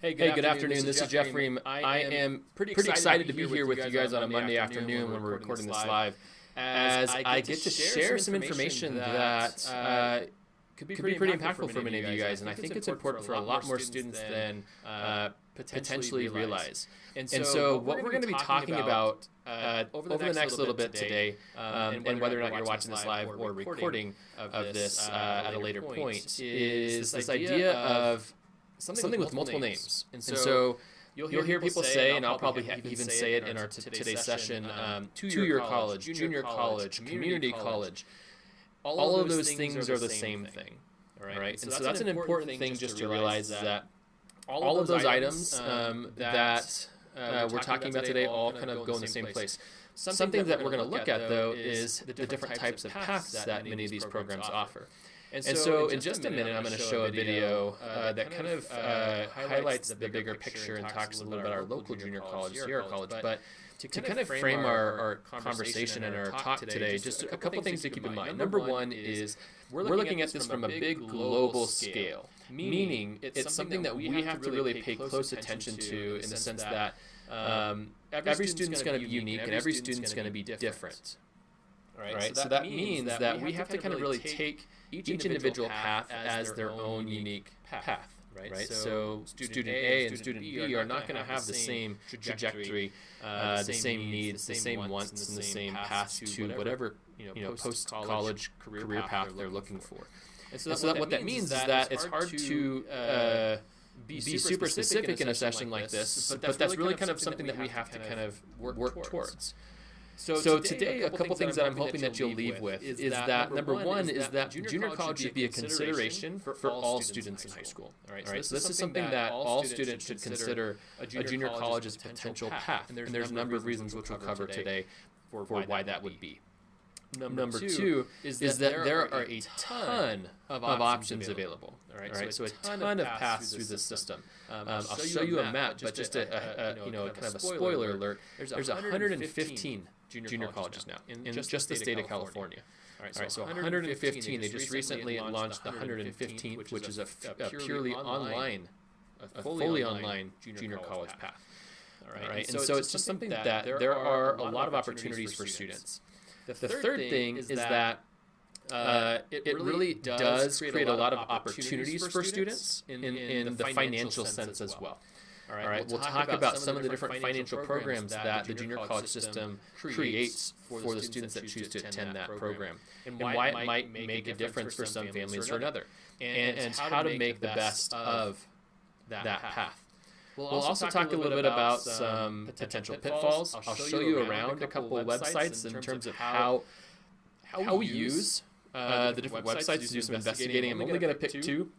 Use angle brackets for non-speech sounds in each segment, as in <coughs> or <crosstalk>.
Hey, good, hey, good afternoon. This, is Jeff Ream. I am pretty excited, excited to be here with you guys on a Monday afternoon when we're recording this live, as I get to share some information that uh, could be pretty, pretty impactful for many of you guys, and I think it's important for a lot more students than uh, uh potentially realize. And so, what we're going to be talking about uh, over the next little bit today, um, and whether or not you're watching this live or recording of this uh, at a later point, is this idea of something, something with, multiple, names. names. And so, and so you'll, hear, you'll hear people, say, and I'll probably even, even say it in our t- today's session, um, um two-year college, junior college, community college. All of those things are the same thing. All right, and so that's an important thing just to realize that all of those items um, um that uh, uh, we're talking about today all kind of go in the same place. Something that we're going to look at, though, is the different types of paths that many of these programs offer. And so, and so in, just a minute, I'm going to show a video uh, uh, that kind of uh, uh highlights the bigger picture and talks a little bit about our local junior college, Sierra College. But to, to kind of frame our, our conversation and our talk today, just a couple things to keep in mind. Number one is we're looking at this from a big global scale, meaning it's something that we have to really pay close attention to in the sense that um, every student's going to be unique and every student's going to be different. Right? right? So, that, means that we have to kind of really take each, each individual path as their own unique path. Right? right? So, student A and student B are not going to have the same trajectory, uh, uh, the same needs, the same wants, and the same path to whatever you know post-college career path they're looking for. And so, that, what that means is that it's hard to uh, uh, be super specific in a session like this, but that's really kind of something that we have to kind of work towards. So, so today, a couple things that I'm hoping that you'll leave with is, is that number one is that junior college should be a consideration for, for all students in high school. All right, so this, so this is something that all students should consider a junior college as a potential path, and there's a number of reasons which we'll cover today for why that would be. Number, Number two, two is, that, is that there, are, a ton of options, options available. All right, all right so, so, a ton, ton of paths through the system. Um, I'll, show you a map, but just a, a, a, you know kind of a spoiler alert. There's 115 junior, junior colleges, colleges now in, in just, just the state of California. All right, so, All right, so 115. 115. They just recently launched the 115th, which is a, a purely online, a fully online junior college path. All right, All right. and so it's just something that there are a lot of opportunities for students. The third thing is that uh, it, it, really does create a lot of opportunities for students in, in, in the financial sense as well. All right, All right. we'll, we'll talk, talk about some of the different financial programs that the junior college system creates for the students that choose to attend that program, and why it might make a difference for some families or another, and, and how to make the best of that path. We'll also, we'll also talk, a little bit about some potential pitfalls. I'll show you around a couple of websites in terms of how how we use uh, uh the different websites to do some investigating. I'm only going to pick two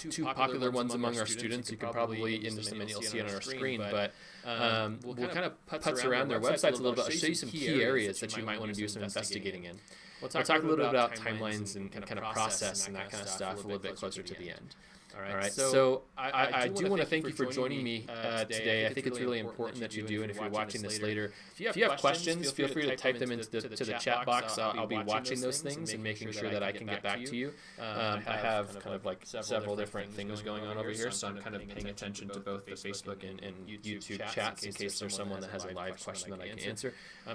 two, two popular, popular ones among our students. You can probably, in just a minute, you'll see it on our screen, but um, um, we'll, we'll kind of putz around their websites a little bit. I'll show you some key areas that you might want to do some investigating in. We'll talk, we'll talk a little bit about timelines and, and kind of process and that kind of stuff a little bit closer to the end. All right. All right. So, so I, I, I, do want to thank you for joining me uh, uh today. I think it's really important that you do, and if you're watching this later, if you have, if you have questions, feel free to type them into the, to the chat box. I'll, I'll be watching those things and making sure that I can get back to you. Um, I have kind of like several different things going on over here, so I'm kind of paying attention to both the Facebook and, and YouTube chats in case there's someone that has a live question that I can answer.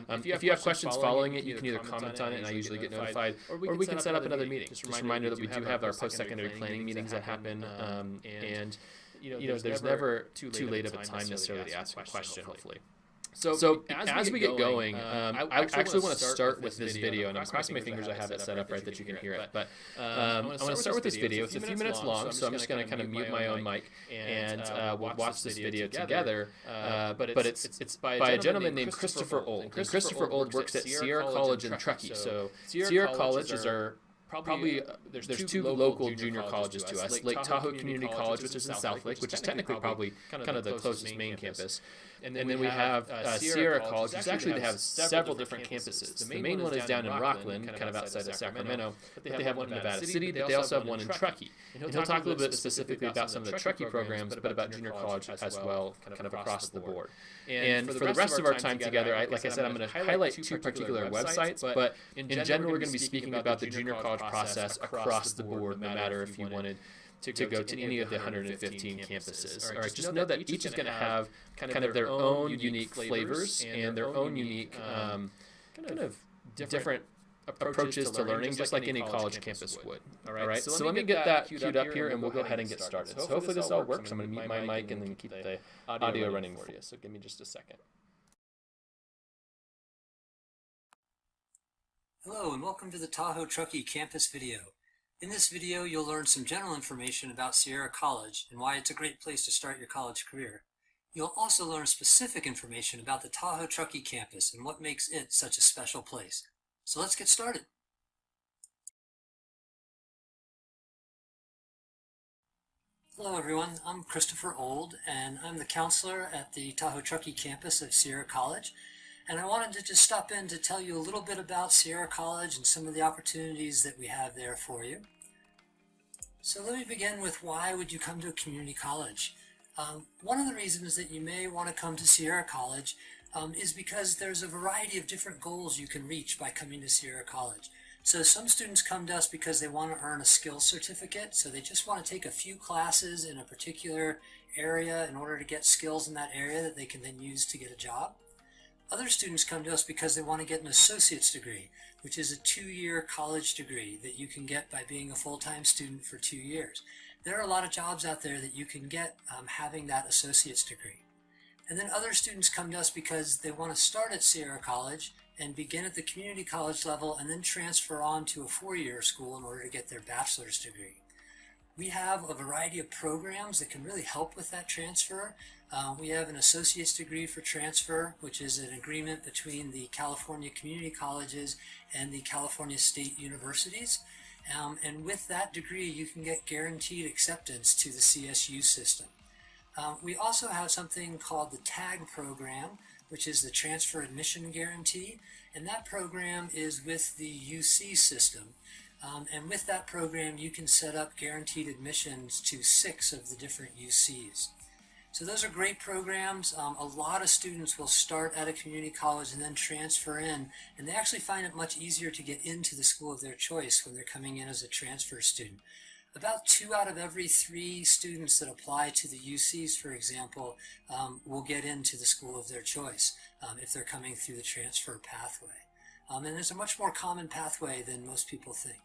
If you have questions following it, you can either comment on it, and I usually get notified, or we can set up another meeting. Just a reminder that we do have our post-secondary planning meetings that happen um, and you know, you know, there's, there's never too late, too late of a time necessarily to ask a question, hopefully. So, so as, as we get going, um, um, I, I actually want to start with this video, and I'm crossing my fingers I have it set up right that you can hear it. But um, um, I want to start with this video. It's a few minutes long, so I'm just going to kind of mute my own mic, and uh, uh, we'll watch this video together. Uh, but it's it's by a gentleman named Christopher Old. And Christopher Old works at Sierra College in Truckee. So Sierra College is our probably, uh, there's, there's two, local junior colleges to us. Lake, Tahoe Community College, which is in South Lake, which is technically probably kind of the closest main campus. And then, and then we, we have uh, Sierra College, which actually they have several different campuses. The main one is down in Rocklin, kind of outside of Sacramento, but they have one in Nevada City, but they also have one in Truckee. And he'll talk a little bit specifically about some of the Truckee programs, but about junior college as well, kind of across the board. And for the rest of our time together, like I said, I'm going to highlight two particular websites, but in general, we're going to be speaking about the junior college process across the board, no matter if you wanted to go, to, go to any of the 115 campuses. All right, just know that each is going to have kind of their own unique flavors and their own unique um, kind of different approaches to learning, just like any college campus would. All right, so let me get that queued up here, and we'll go ahead and get started. So hopefully this all works. I'm going to mute my mic and then keep the audio running for you. So give me just a second. Hello and welcome to the Tahoe Truckee campus video. In this video, you'll learn some general information about Sierra College and why it's a great place to start your college career. You'll also learn specific information about the Tahoe Truckee campus and what makes it such a special place. So let's get started. Hello everyone, I'm Christopher Old and I'm the counselor at the Tahoe Truckee campus of Sierra College and I wanted to just stop in to tell you a little bit about Sierra College and some of the opportunities that we have there for you. So let me begin with why would you come to a community college? Um, one of the reasons that you may want to come to Sierra College um, is because there's a variety of different goals you can reach by coming to Sierra College. So some students come to us because they want to earn a skills certificate, so they just want to take a few classes in a particular area in order to get skills in that area that they can then use to get a job. Other students come to us because they want to get an associate's degree, which is a two-year college degree that you can get by being a full-time student for two years. There are a lot of jobs out there that you can get um, having that associate's degree. And then other students come to us because they want to start at Sierra College and begin at the community college level and then transfer on to a four-year school in order to get their bachelor's degree. We have a variety of programs that can really help with that transfer. Uh, we have an associate's degree for transfer, which is an agreement between the California community colleges and the California state universities. Um, and with that degree, you can get guaranteed acceptance to the CSU system. Uh, we also have something called the TAG program, which is the Transfer Admission Guarantee, and that program is with the UC system. Um, and with that program, you can set up guaranteed admissions to six of the different UCs. So those are great programs. Um, a lot of students will start at a community college and then transfer in, and they actually find it much easier to get into the school of their choice when they're coming in as a transfer student. About two out of every three students that apply to the UCs, for example, um, will get into the school of their choice um, if they're coming through the transfer pathway. Um, and it's a much more common pathway than most people think.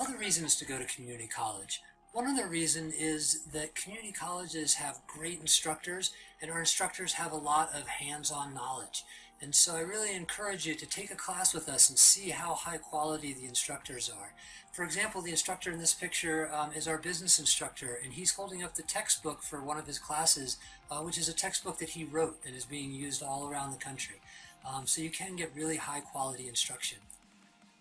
Other reasons to go to community college. One other reason is that community colleges have great instructors and our instructors have a lot of hands-on knowledge. And so I really encourage you to take a class with us and see how high quality the instructors are. For example, the instructor in this picture um, is our business instructor, and he's holding up the textbook for one of his classes, uh, which is a textbook that he wrote and is being used all around the country. Um, so you can get really high quality instruction.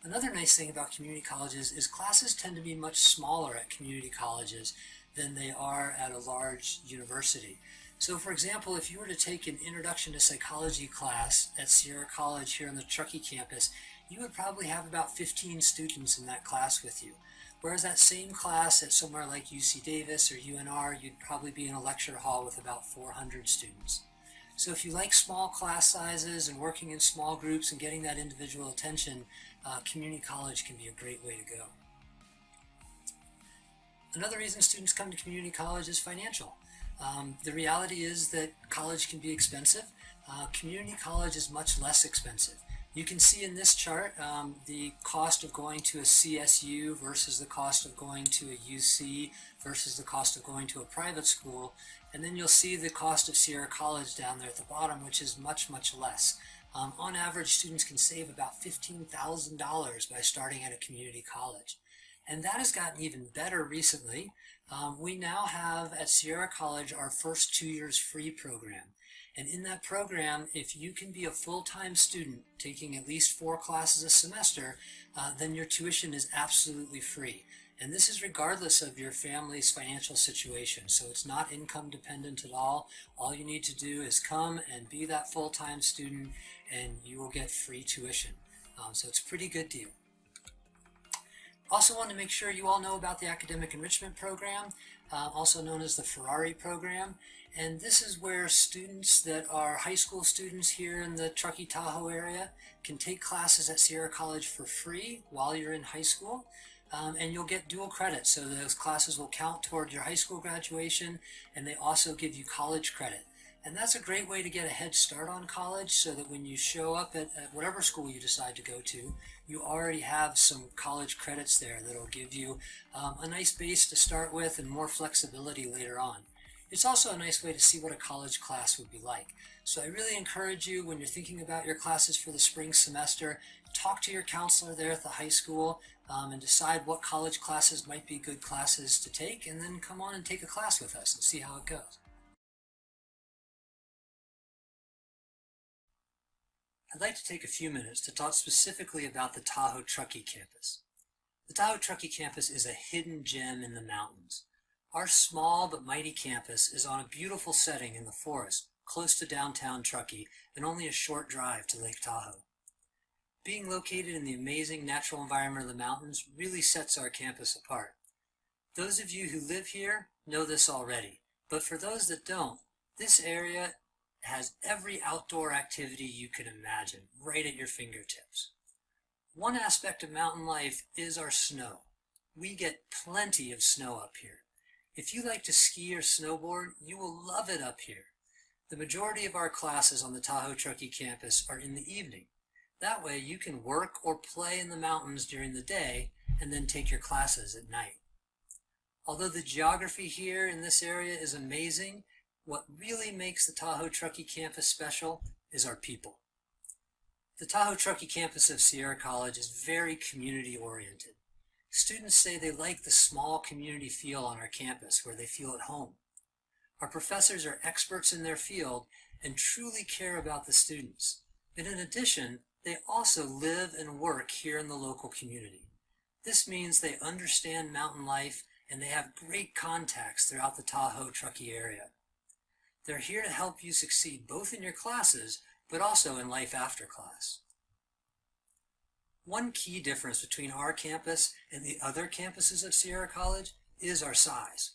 Another nice thing about community colleges is classes tend to be much smaller at community colleges than they are at a large university. So for example, if you were to take an Introduction to Psychology class at Sierra College here on the Truckee campus, you would probably have about 15 students in that class with you. Whereas that same class at somewhere like UC Davis or UNR, you'd probably be in a lecture hall with about 400 students. So if you like small class sizes and working in small groups and getting that individual attention, uh, community college can be a great way to go. Another reason students come to community college is financial. Um, the reality is that college can be expensive. Uh, community college is much less expensive. You can see in this chart um, the cost of going to a CSU versus the cost of going to a UC versus the cost of going to a private school. And then you'll see the cost of Sierra College down there at the bottom, which is much, much less. Um, on average, students can save about $15,000 by starting at a community college. And that has gotten even better recently. Um, we now have at Sierra College our first two years free program. And in that program, if you can be a full-time student taking at least four classes a semester, uh, then your tuition is absolutely free. And this is regardless of your family's financial situation. So it's not income dependent at all. All you need to do is come and be that full-time student and you will get free tuition. Um, so it's a pretty good deal. Also want to make sure you all know about the Academic Enrichment Program, uh, also known as the Ferrari Program. And this is where students that are high school students here in the Truckee Tahoe area can take classes at Sierra College for free while you're in high school. um, and you'll get dual credit. So those classes will count toward your high school graduation, and they also give you college credit. And that's a great way to get a head start on college so that when you show up at, at, whatever school you decide to go to, you already have some college credits there that'll give you um, a nice base to start with and more flexibility later on. It's also a nice way to see what a college class would be like. So I really encourage you when you're thinking about your classes for the spring semester, talk to your counselor there at the high school um, and decide what college classes might be good classes to take and then come on and take a class with us and see how it goes. I'd like to take a few minutes to talk specifically about the Tahoe Truckee campus. The Tahoe Truckee campus is a hidden gem in the mountains. Our small but mighty campus is on a beautiful setting in the forest, close to downtown Truckee, and only a short drive to Lake Tahoe. Being located in the amazing natural environment of the mountains really sets our campus apart. Those of you who live here know this already, but for those that don't, this area has every outdoor activity you can imagine right at your fingertips. One aspect of mountain life is our snow. We get plenty of snow up here. If you like to ski or snowboard, you will love it up here. The majority of our classes on the Tahoe Truckee campus are in the evening. That way you can work or play in the mountains during the day and then take your classes at night. Although the geography here in this area is amazing, what really makes the Tahoe Truckee campus special is our people. The Tahoe Truckee campus of Sierra College is very community oriented. Students say they like the small community feel on our campus where they feel at home. Our professors are experts in their field and truly care about the students. And in addition, they also live and work here in the local community. This means they understand mountain life and they have great contacts throughout the Tahoe Truckee area. They're here to help you succeed both in your classes, but also in life after class. One key difference between our campus and the other campuses of Sierra College is our size.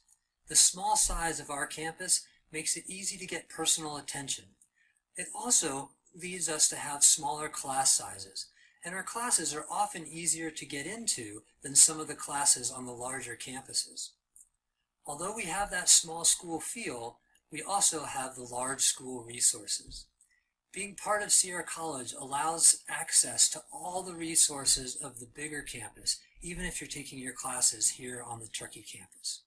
The small size of our campus makes it easy to get personal attention. It also leads us to have smaller class sizes, and our classes are often easier to get into than some of the classes on the larger campuses. Although we have that small school feel, we also have the large school resources. Being part of Sierra College allows access to all the resources of the bigger campus, even if you're taking your classes here on the Truckee campus.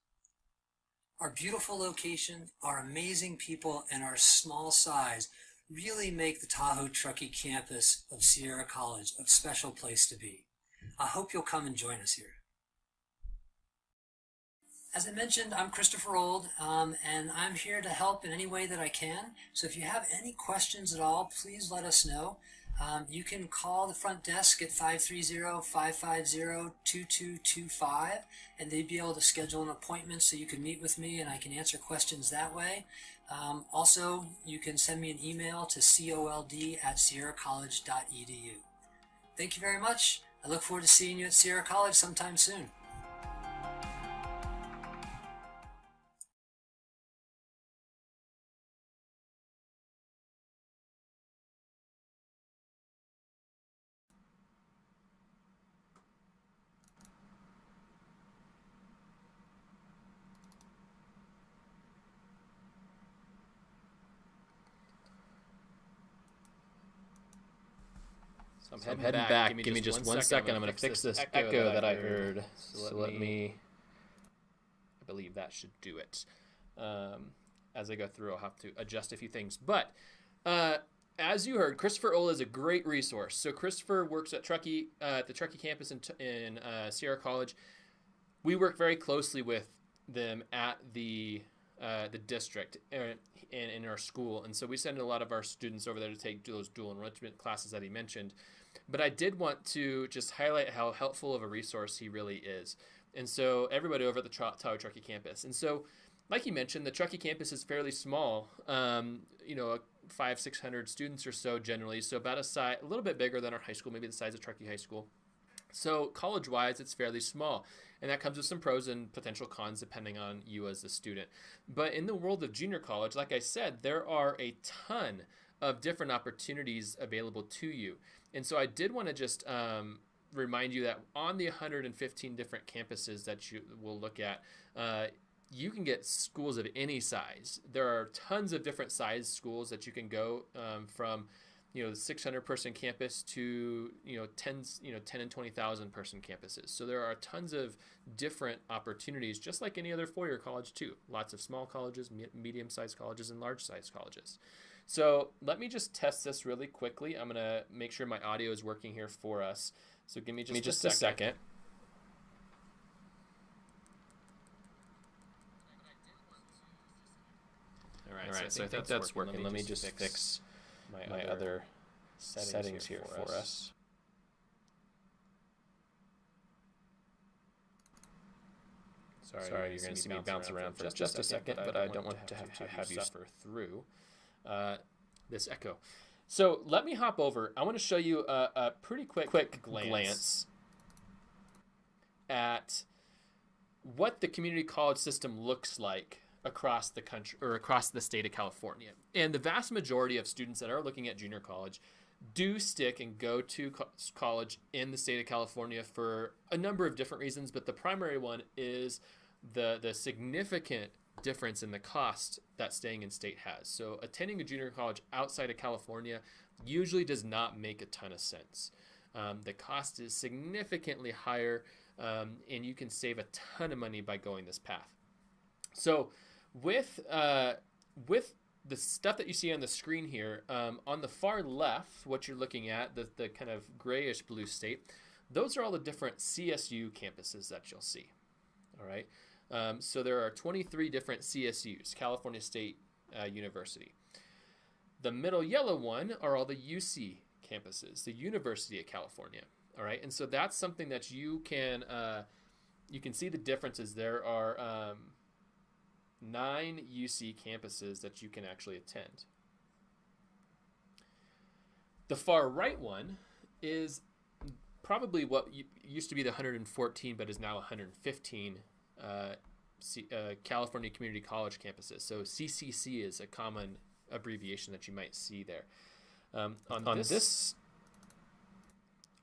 Our beautiful location, our amazing people, and our small size really make the Tahoe Truckee campus of Sierra College a special place to be. I hope you'll come and join us here. As I mentioned, I'm Christopher Old, um, and I'm here to help in any way that I can. So if you have any questions at all, please let us know. Um, you can call the front desk at 530-550-2225, and they'd be able to schedule an appointment so you can meet with me and I can answer questions that way. Um, also, you can send me an email to cold at sierracollege.edu. Thank you very much. I look forward to seeing you at Sierra College sometime soon. I'm, heading, back. back. Give me, Give me just, one, one second. second. I'm going to fix this echo, echo that, I heard. So, so let, me, me, I believe that should do it. Um, as I go through, I'll have to adjust a few things. But uh, as you heard, Christopher Ola is a great resource. So Christopher works at Truckee, uh, at the Truckee campus in, in uh, Sierra College. We work very closely with them at the uh, the district and in our school, and so we send a lot of our students over there to take those dual enrichment classes that he mentioned. But I did want to just highlight how helpful of a resource he really is. And so everybody over at the Tahoe Truckee campus. And so, like you mentioned, the Truckee campus is fairly small. Um, you know, five, six hundred students or so generally. So about a size, a little bit bigger than our high school, maybe the size of Truckee High School. So college-wise, it's fairly small, and that comes with some pros and potential cons depending on you as a student. But in the world of junior college, like I said, there are a ton of different opportunities available to you. And so I did want to just um, remind you that on the 115 different campuses that you will look at, uh, you can get schools of any size. There are tons of different size schools that you can go um, from, you know, the 600 person campus to you know 10 you know 10 and 20,000 person campuses. So there are tons of different opportunities, just like any other four-year college too. Lots of small colleges, medium-sized colleges, and large-sized colleges. So let me just test this really quickly. I'm gonna make sure my audio is working here for us. So give me just, me just a, second. second. All right, All right so, I think, so I think that's, that's working. working. Let me just, Let me just fix, my, my, other settings, settings here, for, us. us. Sorry, Sorry you're going to see me bounce around for just, just a second, but I don't want to have to have you suffer through uh, this echo. So let me hop over. I want to show you a, a pretty quick, quick glance, glance at what the community college system looks like across the country or across the state of California. And the vast majority of students that are looking at junior college do stick and go to co- college in the state of California for a number of different reasons, but the primary one is the the significant difference in the cost that staying in state has. So attending a junior college outside of California usually does not make a ton of sense. Um, the cost is significantly higher, um, and you can save a ton of money by going this path. So with uh, with the stuff that you see on the screen here, um, on the far left, what you're looking at, the, the kind of grayish blue state, those are all the different CSU campuses that you'll see. All right. Um, so there are 23 different CSUs, California State uh, University. The middle yellow one are all the UC campuses, the University of California. All right, and so that's something that you can uh, you can see the differences. There are um, nine UC campuses that you can actually attend. The far right one is probably what used to be the 114, but is now 115 uh, C, uh, California Community College campuses. So CCC is a common abbreviation that you might see there. Um, on, on this, this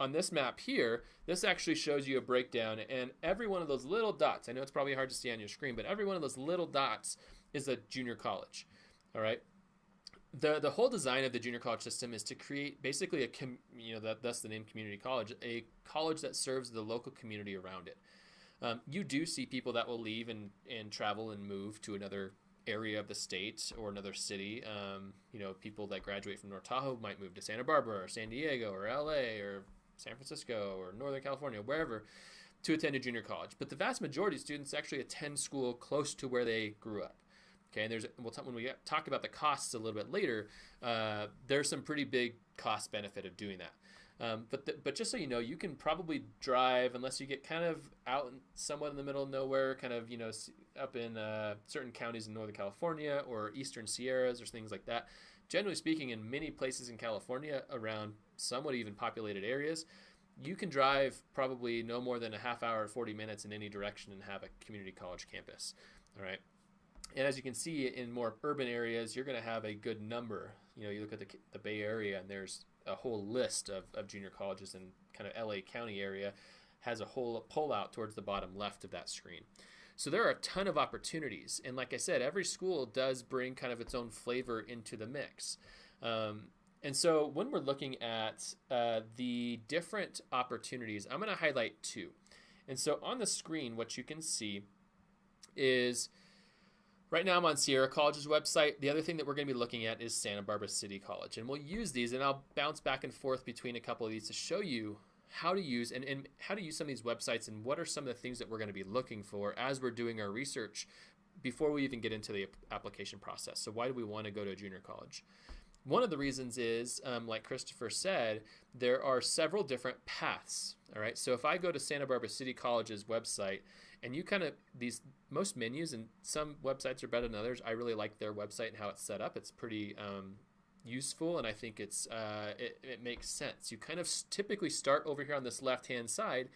on this map here, this actually shows you a breakdown, and every one of those little dots. I know it's probably hard to see on your screen, but every one of those little dots is a junior college. All right. The, the whole design of the junior college system is to create basically a com, you know that that's the name community college a college that serves the local community around it um, you do see people that will leave and, and travel and move to another area of the state or another city. Um, you know, people that graduate from North Tahoe might move to Santa Barbara or San Diego or LA or San Francisco or Northern California, wherever, to attend a junior college. But the vast majority of students actually attend school close to where they grew up. Okay, and there's we'll when we talk about the costs a little bit later, uh, there's some pretty big cost benefit of doing that. Um, but the, but just so you know, you can probably drive unless you get kind of out in, somewhat in the middle of nowhere, kind of you know up in uh, certain counties in Northern California or Eastern Sierras or things like that. Generally speaking, in many places in California, around somewhat even populated areas, you can drive probably no more than a half hour, 40 minutes in any direction and have a community college campus. All right. And as you can see in more urban areas, you're going to have a good number. You know, you look at the, the Bay Area and there's a whole list of, of junior colleges in kind of LA County area has a whole pull out towards the bottom left of that screen. So there are a ton of opportunities. And like I said, every school does bring kind of its own flavor into the mix. Um, and so when we're looking at uh, the different opportunities, I'm going to highlight two. And so on the screen, what you can see is Right now I'm on Sierra College's website. The other thing that we're going to be looking at is Santa Barbara City College. And we'll use these and I'll bounce back and forth between a couple of these to show you how to use and, and how to use some of these websites and what are some of the things that we're going to be looking for as we're doing our research before we even get into the application process. So why do we want to go to a junior college? One of the reasons is, um, like Christopher said, there are several different paths. All right. So if I go to Santa Barbara City College's website and you kind of these most menus and some websites are better than others. I really like their website and how it's set up. It's pretty um, useful, and I think it's uh, it, it makes sense. You kind of typically start over here on this left hand side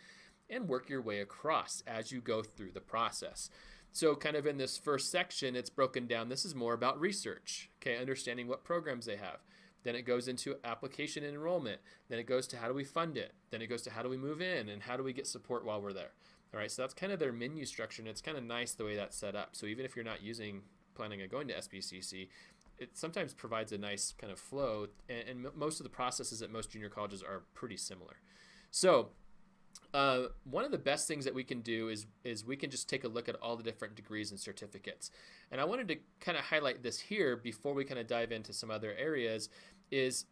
and work your way across as you go through the process. So, kind of in this first section, it's broken down. This is more about research, okay, understanding what programs they have. Then it goes into application and enrollment. Then it goes to how do we fund it. Then it goes to how do we move in and how do we get support while we're there. All right, so that's kind of their menu structure, and it's kind of nice the way that's set up. So even if you're not using planning on going to SBCC, it sometimes provides a nice kind of flow, and, and most of the processes at most junior colleges are pretty similar. So uh, one of the best things that we can do is is we can just take a look at all the different degrees and certificates. And I wanted to kind of highlight this here before we kind of dive into some other areas is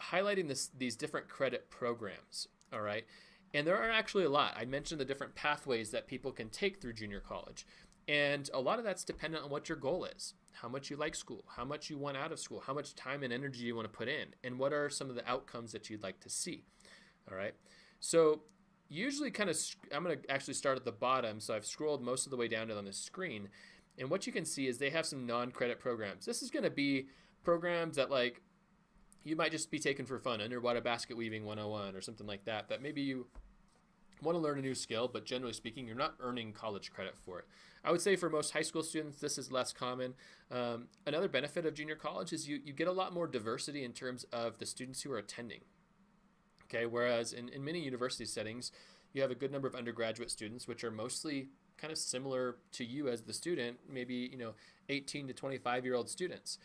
highlighting this these different credit programs. All right. And there are actually a lot. I mentioned the different pathways that people can take through junior college. And a lot of that's dependent on what your goal is, how much you like school, how much you want out of school, how much time and energy you want to put in, and what are some of the outcomes that you'd like to see. All right. So usually kind of, I'm going to actually start at the bottom. So I've scrolled most of the way down on the screen. And what you can see is they have some non-credit programs. This is going to be programs that like you might just be taken for fun, underwater basket weaving 101 or something like that, that maybe you want to learn a new skill, but generally speaking, you're not earning college credit for it. I would say for most high school students, this is less common. Um, another benefit of junior college is you, you get a lot more diversity in terms of the students who are attending. Okay, whereas in, in many university settings, you have a good number of undergraduate students, which are mostly kind of similar to you as the student, maybe you know 18 to 25 year old students.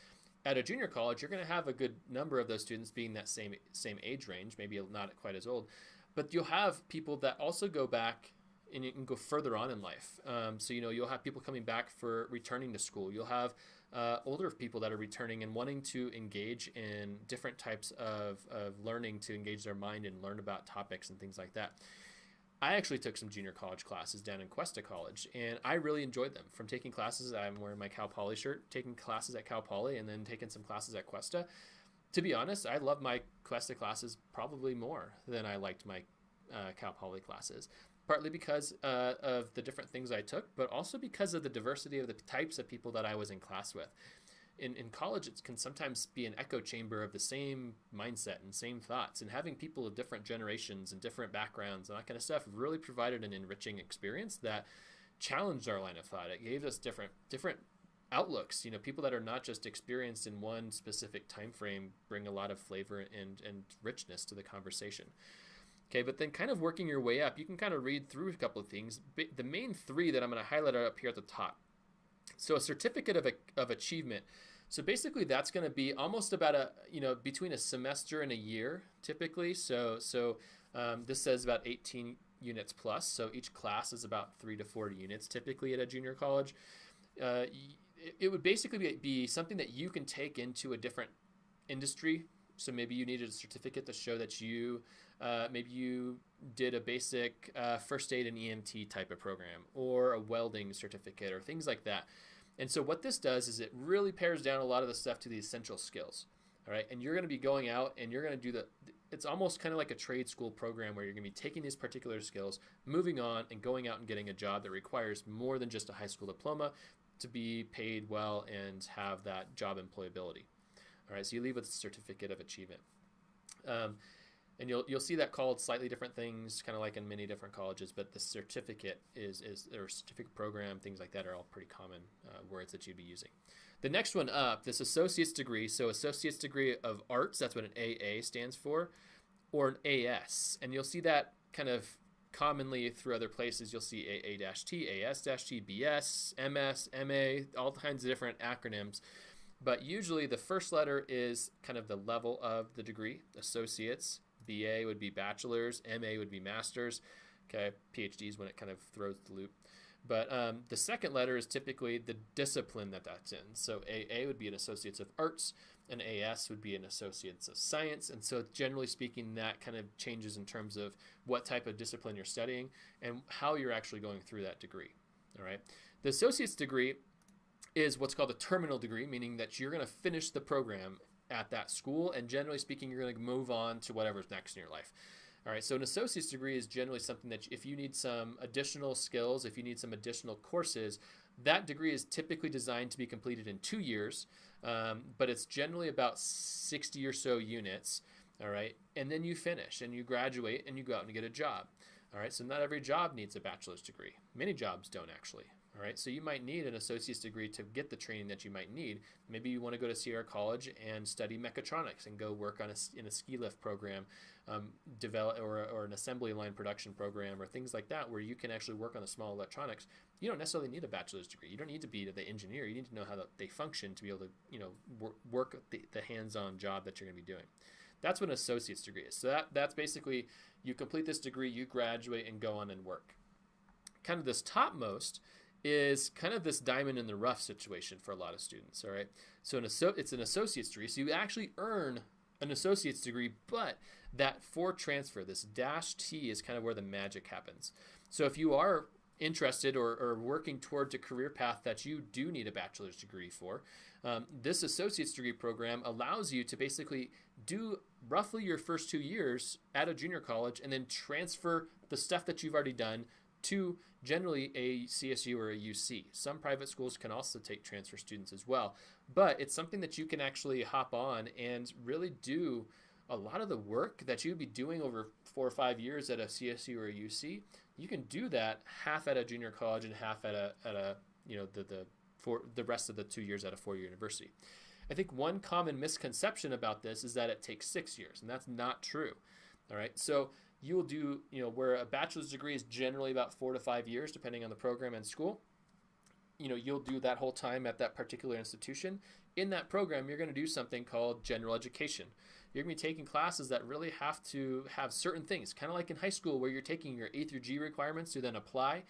At a junior college, you're going to have a good number of those students being that same same age range, maybe not quite as old, but you'll have people that also go back and you can go further on in life. Um, so you know you'll have people coming back for returning to school. You'll have uh, older people that are returning and wanting to engage in different types of, of learning to engage their mind and learn about topics and things like that. I actually took some junior college classes down in Cuesta College, and I really enjoyed them. From taking classes, I'm wearing my Cal Poly shirt, taking classes at Cal Poly, and then taking some classes at Cuesta. To be honest, I love my Cuesta classes probably more than I liked my uh, Cal Poly classes partly because uh, of the different things I took, but also because of the diversity of the types of people that I was in class with. In, in college, it can sometimes be an echo chamber of the same mindset and same thoughts, and having people of different generations and different backgrounds and that kind of stuff really provided an enriching experience that challenged our line of thought. It gave us different different outlooks. You know, people that are not just experienced in one specific time frame bring a lot of flavor and and richness to the conversation. Okay, but then kind of working your way up, you can kind of read through a couple of things. The main three that I'm going to highlight are up here at the top. So a certificate of, a, of achievement. So basically that's going to be almost about a, you know, between a semester and a year typically. So, so um, this says about 18 units plus. So each class is about three to four units typically at a junior college. Uh, it would basically be, be something that you can take into a different industry so maybe you needed a certificate to show that you uh, maybe you did a basic uh, first aid and EMT type of program or a welding certificate or things like that. And so what this does is it really pares down a lot of the stuff to the essential skills. All right, and you're going to be going out and you're going to do the. It's almost kind of like a trade school program where you're going to be taking these particular skills, moving on, and going out and getting a job that requires more than just a high school diploma to be paid well and have that job employability. All right, so you leave with a certificate of achievement. Um, and you'll you'll see that called slightly different things, kind of like in many different colleges. But the certificate is is or certificate program, things like that are all pretty common uh, words that you'd be using. The next one up, this associate's degree. So associate's degree of arts, that's what an AA stands for, or an AS, and you'll see that kind of commonly through other places. You'll see AA-T, AS-T, BS, MS, MA, all kinds of different acronyms. But usually the first letter is kind of the level of the degree. Associates, BA would be bachelor's, MA would be master's. Okay, PhDs when it kind of throws the loop. But um, the second letter is typically the discipline that that's in. So AA would be an Associates of Arts, and AS would be an Associates of Science. And so, generally speaking, that kind of changes in terms of what type of discipline you're studying and how you're actually going through that degree. All right. The Associate's degree is what's called a terminal degree, meaning that you're going to finish the program at that school, and generally speaking, you're going to move on to whatever's next in your life. All right, so an associate's degree is generally something that if you need some additional skills, if you need some additional courses, that degree is typically designed to be completed in two years, um, but it's generally about 60 or so units. All right, and then you finish and you graduate and you go out and get a job. All right, so not every job needs a bachelor's degree. Many jobs don't actually. All right, so you might need an associate's degree to get the training that you might need. Maybe you want to go to Sierra College and study mechatronics and go work on a, in a ski lift program, um, develop or, or an assembly line production program or things like that, where you can actually work on the small electronics. You don't necessarily need a bachelor's degree. You don't need to be the engineer. You need to know how they function to be able to, you know, work, work the, the hands-on job that you're going to be doing. That's what an associate's degree is. So that, that's basically you complete this degree, you graduate, and go on and work. Kind of this topmost is kind of this diamond in the rough situation for a lot of students. All right, so an asso- it's an associate's degree, so you actually earn an associate's degree, but that for transfer, this dash T is kind of where the magic happens. So if you are interested or, or, working towards a career path that you do need a bachelor's degree for, um, this associate's degree program allows you to basically do roughly your first two years at a junior college and then transfer the stuff that you've already done to generally a CSU or a UC. Some private schools can also take transfer students as well, but it's something that you can actually hop on and really do a lot of the work that you'd be doing over four or five years at a CSU or a UC. You can do that half at a junior college and half at a at a you know the the for the rest of the two years at a four year university. I think one common misconception about this is that it takes six years, and that's not true. All right, so you will do, you know, where a bachelor's degree is generally about four to five years, depending on the program and school. You know, you'll do that whole time at that particular institution. In that program, you're going to do something called general education. You're going to be taking classes that really have to have certain things, kind of like in high school where you're taking your A through G requirements to then apply.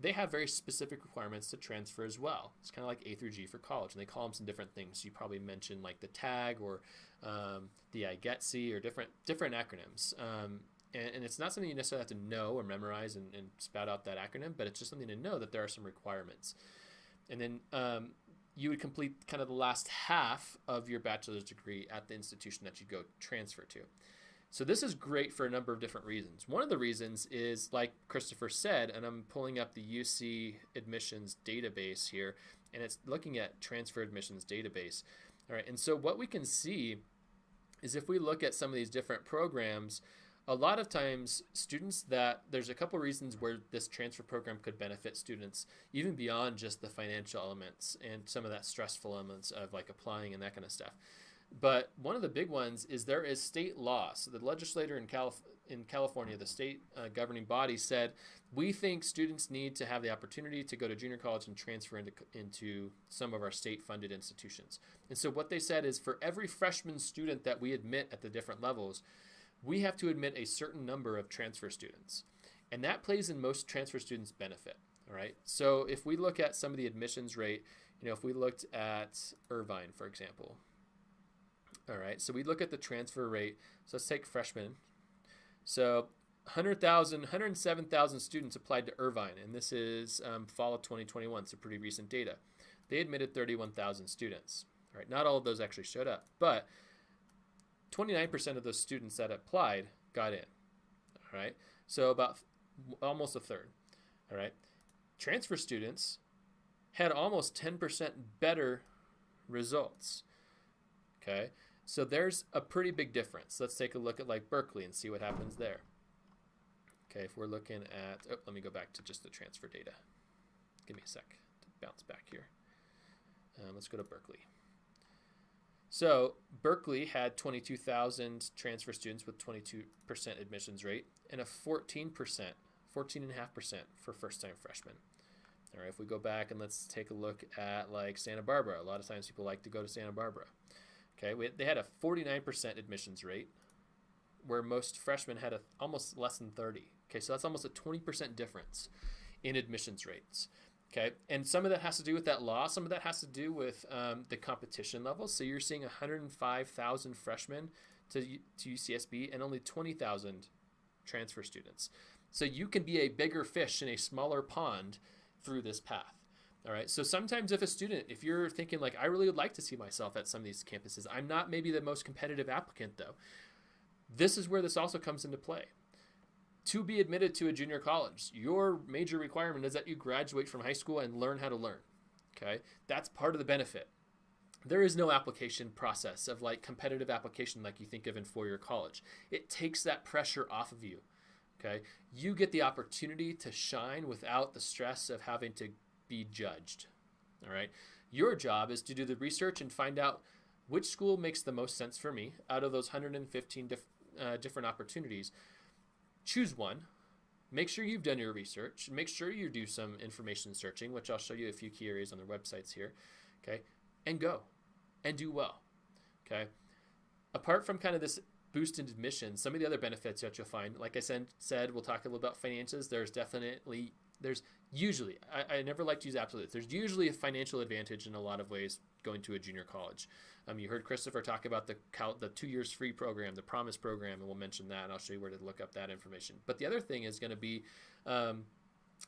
They have very specific requirements to transfer as well. It's kind of like A through G for college, and they call them some different things. You probably mentioned like the TAG or um, the IGETC or different different acronyms. Um, and, and, it's not something you necessarily have to know or memorize and, and, spout out that acronym, but it's just something to know that there are some requirements. And then um, you would complete kind of the last half of your bachelor's degree at the institution that you go transfer to. So this is great for a number of different reasons. One of the reasons is, like Christopher said, and I'm pulling up the UC admissions database here, and it's looking at transfer admissions database. All right, and so what we can see is if we look at some of these different programs, a lot of times students that there's a couple reasons where this transfer program could benefit students even beyond just the financial elements and some of that stressful elements of like applying and that kind of stuff. But one of the big ones is there is state law. So the legislator in, Calif- in california the state uh, governing body said we think students need to have the opportunity to go to junior college and transfer into, into some of our state funded institutions. And so what they said is for every freshman student that we admit at the different levels we have to admit a certain number of transfer students. And that plays in most transfer students' benefit. All right. So if we look at some of the admissions rate, you know, if we looked at Irvine, for example. All right. So we look at the transfer rate. So let's take freshmen. So 100,000, 107,000 students applied to Irvine, and this is um, fall of 2021, so pretty recent data. They admitted 31,000 students. All right, not all of those actually showed up, but 29% of those students that applied got in. All right. So about almost a third. All right. Transfer students had almost 10% better results. Okay. So there's a pretty big difference. Let's take a look at like Berkeley and see what happens there. Okay, if we're looking at, oh, let me go back to just the transfer data. Give me a sec to bounce back here. Um, let's go to Berkeley. So Berkeley had 22,000 transfer students with 22% admissions rate and a 14%, 14.5% for first-time freshmen. All right, if we go back and let's take a look at like Santa Barbara. A lot of times people like to go to Santa Barbara. Okay, we, they had a 49% admissions rate, where most freshmen had a, almost less than 30. Okay, so that's almost a 20% difference in admissions rates. Okay, and some of that has to do with that law. Some of that has to do with um, the competition level. So you're seeing 105,000 freshmen to, to UCSB and only 20,000 transfer students. So you can be a bigger fish in a smaller pond through this path. All right. So sometimes, if a student, if you're thinking like, I really would like to see myself at some of these campuses, I'm not maybe the most competitive applicant though. This is where this also comes into play to be admitted to a junior college, your major requirement is that you graduate from high school and learn how to learn. Okay? That's part of the benefit. There is no application process of like competitive application like you think of in four year college. It takes that pressure off of you. Okay? You get the opportunity to shine without the stress of having to be judged. All right. Your job is to do the research and find out which school makes the most sense for me out of those 115 dif- uh, different opportunities. Choose one. Make sure you've done your research. Make sure you do some information searching, which I'll show you a few key areas on their websites here. Okay. And go and do well. Okay. Apart from kind of this boost in admission, some of the other benefits that you'll find, like I said, said we'll talk a little about finances. There's definitely there's usually I, I never like to use absolutes. There's usually a financial advantage in a lot of ways going to a junior college. Um, you heard Christopher talk about the the two years free program, the Promise program, and we'll mention that, and I'll show you where to look up that information. But the other thing is going to be um,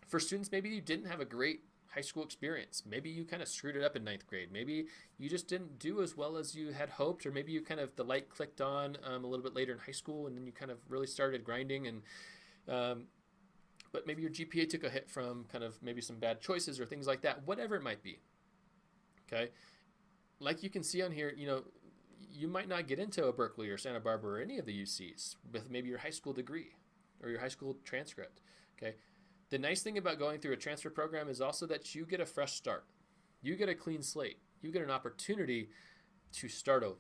for students maybe you didn't have a great high school experience. Maybe you kind of screwed it up in ninth grade. Maybe you just didn't do as well as you had hoped, or maybe you kind of the light clicked on um, a little bit later in high school, and then you kind of really started grinding. And um, but maybe your GPA took a hit from kind of maybe some bad choices or things like that. Whatever it might be. Okay, like you can see on here, you know, you might not get into a Berkeley or Santa Barbara or any of the UCs with maybe your high school degree or your high school transcript. Okay, the nice thing about going through a transfer program is also that you get a fresh start. You get a clean slate. You get an opportunity to start over.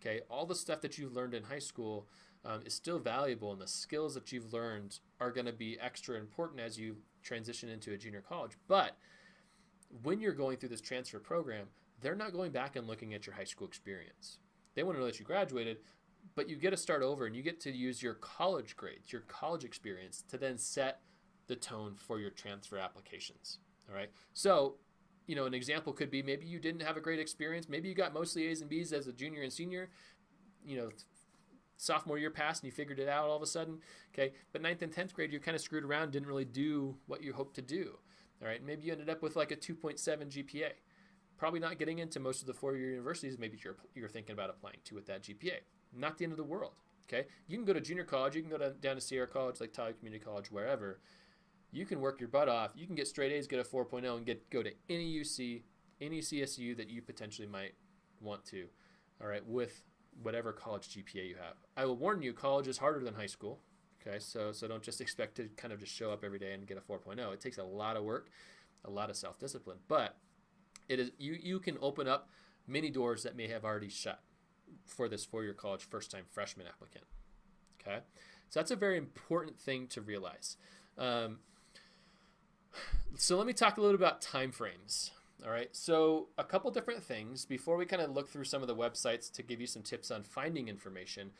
Okay, all the stuff that you've learned in high school um, is still valuable, and the skills that you've learned are going to be extra important as you transition into a junior college. But when you're going through this transfer program, they're not going back and looking at your high school experience. They want to know that you graduated, but you get to start over and you get to use your college grades, your college experience to then set the tone for your transfer applications. All right. So, you know, an example could be maybe you didn't have a great experience. Maybe you got mostly A's and B's as a junior and senior. You know, sophomore year passed and you figured it out all of a sudden. Okay. But ninth and 10th grade, you kind of screwed around, didn't really do what you hoped to do. All right. Maybe you ended up with like a 2.7 GPA. Probably not getting into most of the four year universities maybe you're, you're thinking about applying to with that GPA. Not the end of the world. Okay. You can go to junior college, you can go to, down to Sierra College, Lake Tahoe Community College, wherever you can work your butt off. You can get straight A's, get a 4.0, and get go to any UC, any CSU that you potentially might want to. All right, with whatever college GPA you have. I will warn you, college is harder than high school. Okay, so so don't just <laughs> expect to kind of just show up every day and get a 4.0. It takes a lot of work, a lot of self-discipline, but it is you you can open up many doors that may have already shut for this four-year college first-time freshman applicant. Okay, so that's a very important thing to realize. Um, so let me talk a little about timeframes. All right, so a couple different things before we kind of look through some of the websites to give you some tips on finding information.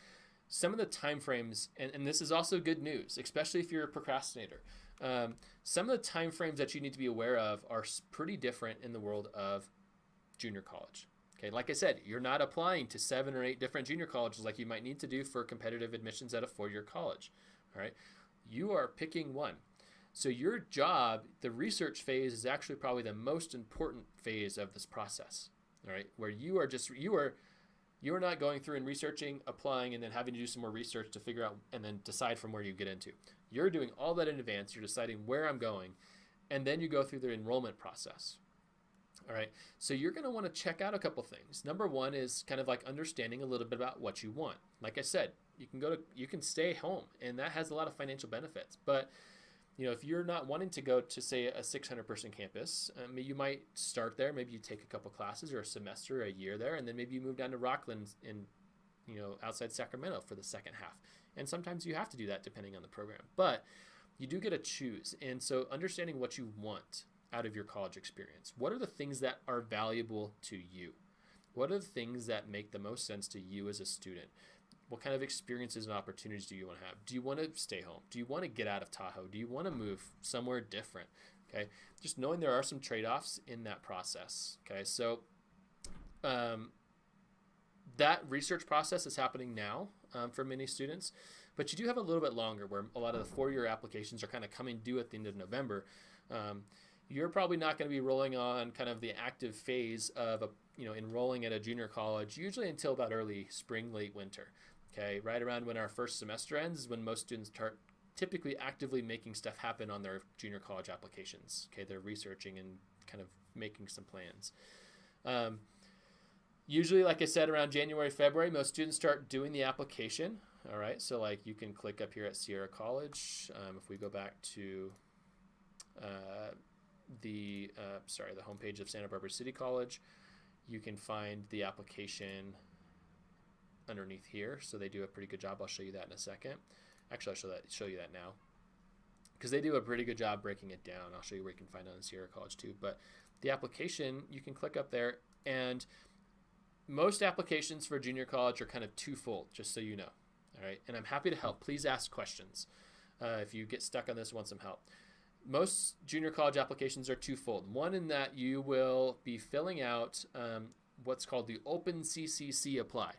Some of the timeframes, and, and this is also good news, especially if you're a procrastinator. Um, some of the timeframes that you need to be aware of are pretty different in the world of junior college. Okay, like I said, you're not applying to seven or eight different junior colleges like you might need to do for competitive admissions at a four-year college. All right, you are picking one. So your job, the research phase is actually probably the most important phase of this process. All right, where you are just you are you are not going through and researching, applying, and then having to do some more research to figure out and then decide from where you get into. You're doing all that in advance. You're deciding where I'm going, and then you go through the enrollment process. All right, so you're going to want to check out a couple things. Number one is kind of like understanding a little bit about what you want. Like I said, you can go to you can stay home, and that has a lot of financial benefits, but you know, if you're not wanting to go to say a 600 person campus, um, you might start there. Maybe you take a couple classes or a semester, or a year there, and then maybe you move down to Rocklin in, you know, outside Sacramento for the second half. And sometimes you have to do that depending on the program, but you do get to choose. And so understanding what you want out of your college experience. What are the things that are valuable to you? What are the things that make the most sense to you as a student? What kind of experiences and opportunities do you want to have? Do you want to stay home? Do you want to get out of Tahoe? Do you want to move somewhere different? Okay, just knowing there are some trade offs in that process. Okay, so um, that research process is happening now um, for many students, but you do have a little bit longer where a lot of the four year applications are kind of coming due at the end of November. Um, you're probably not going to be rolling on kind of the active phase of a, you know enrolling at a junior college usually until about early spring late winter Okay, right around when our first semester ends is when most students start typically actively making stuff happen on their junior college applications. Okay, they're researching and kind of making some plans. Um, usually, like I said, around January, February, most students start doing the application. All right, so like you can click up here at Sierra College. Um, if we go back to uh, the uh, sorry the homepage of Santa Barbara City College, you can find the application underneath here. So they do a pretty good job. I'll show you that in a second. Actually, I'll show that show you that now because they do a pretty good job breaking it down. I'll show you where you can find it on Sierra College too. But the application, you can click up there, and most applications for junior college are kind of twofold, just so you know. All right, and I'm happy to help. Please ask questions uh, if you get stuck on this, want some help. Most junior college applications are twofold. One in that you will be filling out um, what's called the Open CCC Apply.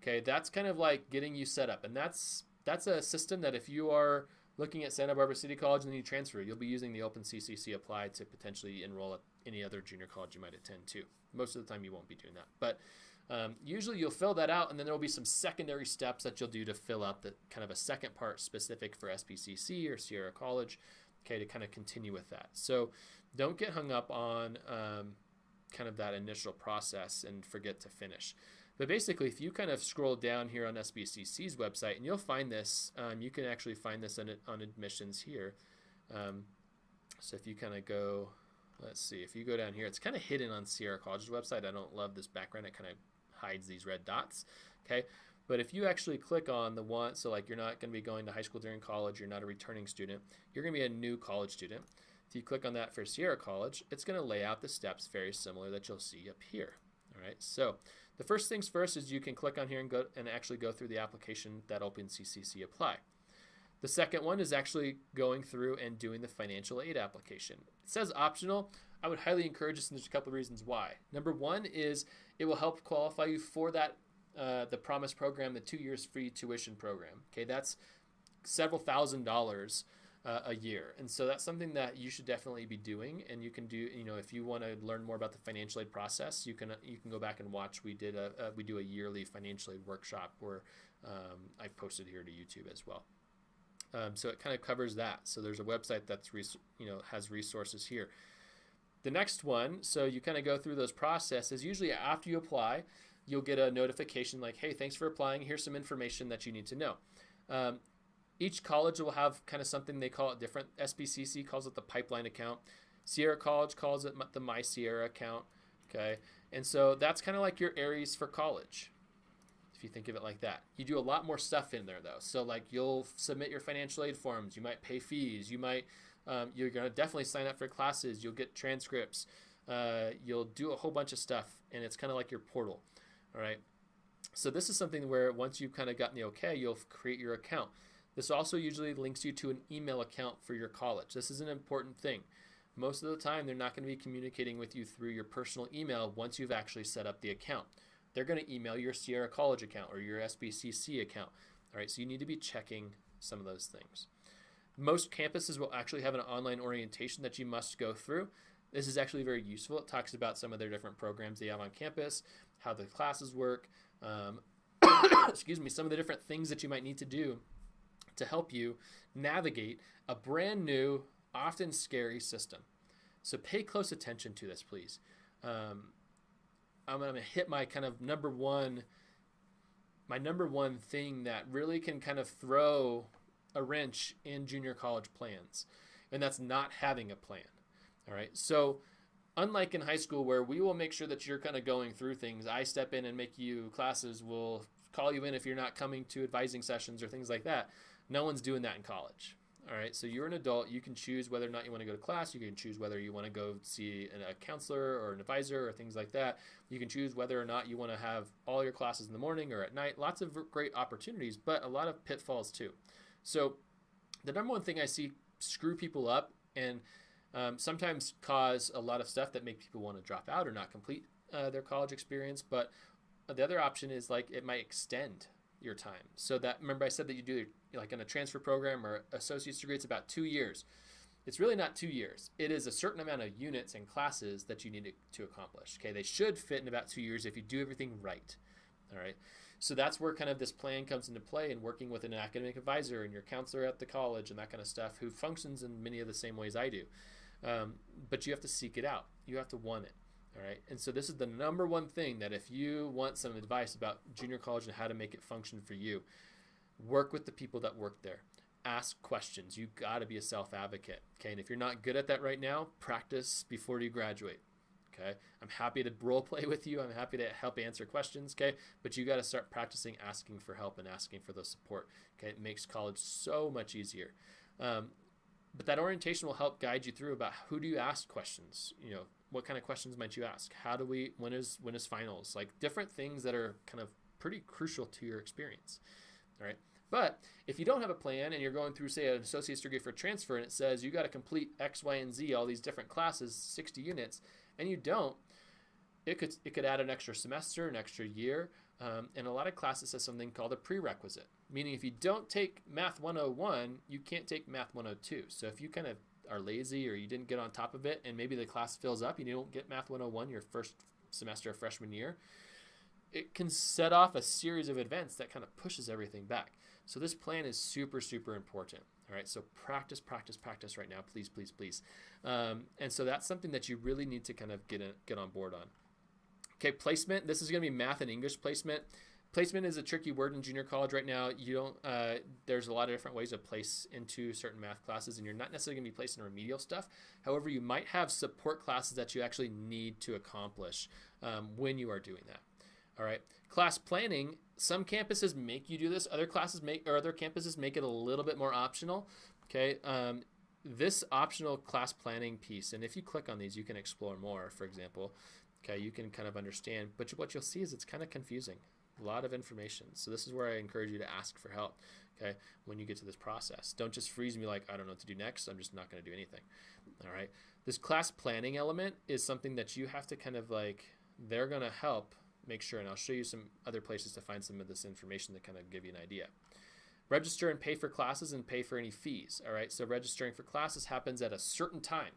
Okay, that's kind of like getting you set up, and that's that's a system that if you are looking at Santa Barbara City College and then you transfer, you'll be using the Open CCC Apply to potentially enroll at any other junior college you might attend to. Most of the time, you won't be doing that, but um, usually you'll fill that out, and then there will be some secondary steps that you'll do to fill out the kind of a second part specific for SBCC or Sierra College, okay, to kind of continue with that. So don't get hung up on um, kind of that initial process and forget to finish. But basically, if you kind of scroll down here on SBCC's website, and you'll find this, um, you can actually find this on, on admissions here. Um, so if you kind of go, let's see, if you go down here, it's kind of hidden on Sierra College's website. I don't love this background. It kind of hides these red dots. Okay. But if you actually click on the one, so like you're not going to be going to high school during college, you're not a returning student, you're going to be a new college student. If you click on that for Sierra College, it's going to lay out the steps very similar that you'll see up here. All right. So the first things first is you can click on here and go and actually go through the application that OpenCCC apply. The second one is actually going through and doing the financial aid application. It says optional. I would highly encourage this, and there's a couple of reasons why. Number one is it will help qualify you for that uh, the Promise program, the two years free tuition program. Okay, that's several thousand dollars uh, a year. And so that's something that you should definitely be doing. And you can do, you know, if you want to learn more about the financial aid process, you can you can go back and watch. We did a, a we do a yearly financial aid workshop where um, I've posted here to YouTube as well. Um, so it kind of covers that. So there's a website that's you know has resources here. The next one, so you kind of go through those processes. Usually after you apply, you'll get a notification like, "Hey, thanks for applying. Here's some information that you need to know." Um, each college will have kind of something they call it different. SBCC calls it the pipeline account. Sierra College calls it the My Sierra account. Okay, and so that's kind of like your Aeries for college, if you think of it like that. You do a lot more stuff in there though. So like you'll submit your financial aid forms. You might pay fees. You might um, you're gonna definitely sign up for classes. You'll get transcripts. Uh, you'll do a whole bunch of stuff, and it's kind of like your portal. All right. So this is something where once you've kind of gotten the okay, you'll create your account. This also usually links you to an email account for your college. This is an important thing. Most of the time, they're not going to be communicating with you through your personal email once you've actually set up the account. They're going to email your Sierra College account or your SBCC account. All right, so you need to be checking some of those things. Most campuses will actually have an online orientation that you must go through. This is actually very useful. It talks about some of their different programs they have on campus, how the classes work, um, <coughs> excuse me, some of the different things that you might need to do to help you navigate a brand new, often scary system. So pay close attention to this, please. Um, I'm going to hit my kind of number one, my number one thing that really can kind of throw a wrench in junior college plans, and that's not having a plan. All right. So, unlike in high school where we will make sure that you're kind of going through things, I step in and make you classes, will call you in if you're not coming to advising sessions or things like that. No one's doing that in college. All right, so you're an adult. You can choose whether or not you want to go to class. You can choose whether you want to go see a counselor or an advisor or things like that. You can choose whether or not you want to have all your classes in the morning or at night. Lots of great opportunities, but a lot of pitfalls too. So, the number one thing I see screw people up and um, sometimes cause a lot of stuff that make people want to drop out or not complete uh, their college experience. But the other option is like it might extend your time. So that remember I said that you do like in a transfer program or associate's degree, it's about two years. It's really not two years. It is a certain amount of units and classes that you need to, to accomplish. Okay, they should fit in about two years if you do everything right. All right. So that's where kind of this plan comes into play and working with an academic advisor and your counselor at the college and that kind of stuff who functions in many of the same ways I do. Um, but you have to seek it out. You have to want it. All right. And so this is the number one thing that if you want some advice about junior college and how to make it function for you, work with the people that work there. ask questions. You got to be a self advocate. Okay. And if you're not good at that right now, practice before you graduate. Okay. I'm happy to role play with you. I'm happy to help answer questions. Okay. But you got to start practicing asking for help and asking for the support. Okay. It makes college so much easier. Um, but that orientation will help guide you through about who do you ask questions you know what kind of questions might you ask how do we when is when is finals like different things that are kind of pretty crucial to your experience all right but if you don't have a plan and you're going through, say, an associate's degree for transfer and it says you got to complete X, Y, and Z, all these different classes, 60 units, and you don't, it could, it could add an extra semester, an extra year. Um, and a lot of classes has something called a prerequisite, meaning if you don't take Math 101, you can't take Math 102. So if you kind of are lazy or you didn't get on top of it and maybe the class fills up and you don't get Math 101 your first semester of freshman year, it can set off a series of events that kind of pushes everything back. So this plan is super, super important. All right, so practice, practice, practice right now, please, please, please. Um, and so that's something that you really need to kind of get in, get on board on. Okay, placement. This is going to be math and English placement. Placement is a tricky word in junior college right now. You don't. Uh, there's a lot of different ways to place into certain math classes, and you're not necessarily going to be placed in remedial stuff. However, you might have support classes that you actually need to accomplish um, when you are doing that. All right. Class planning, some campuses make you do this. Other classes make or other campuses make it a little bit more optional. Okay. Um, this optional class planning piece, and if you click on these, you can explore more. For example, okay, you can kind of understand. But what you'll see is it's kind of confusing. A lot of information. So this is where I encourage you to ask for help. Okay, when you get to this process, don't just freeze me like I don't know what to do next. I'm just not going to do anything. All right. This class planning element is something that you have to kind of like. They're going to help make sure, and I'll show you some other places to find some of this information to kind of give you an idea. Register and pay for classes and pay for any fees. All right, so registering for classes happens at a certain time.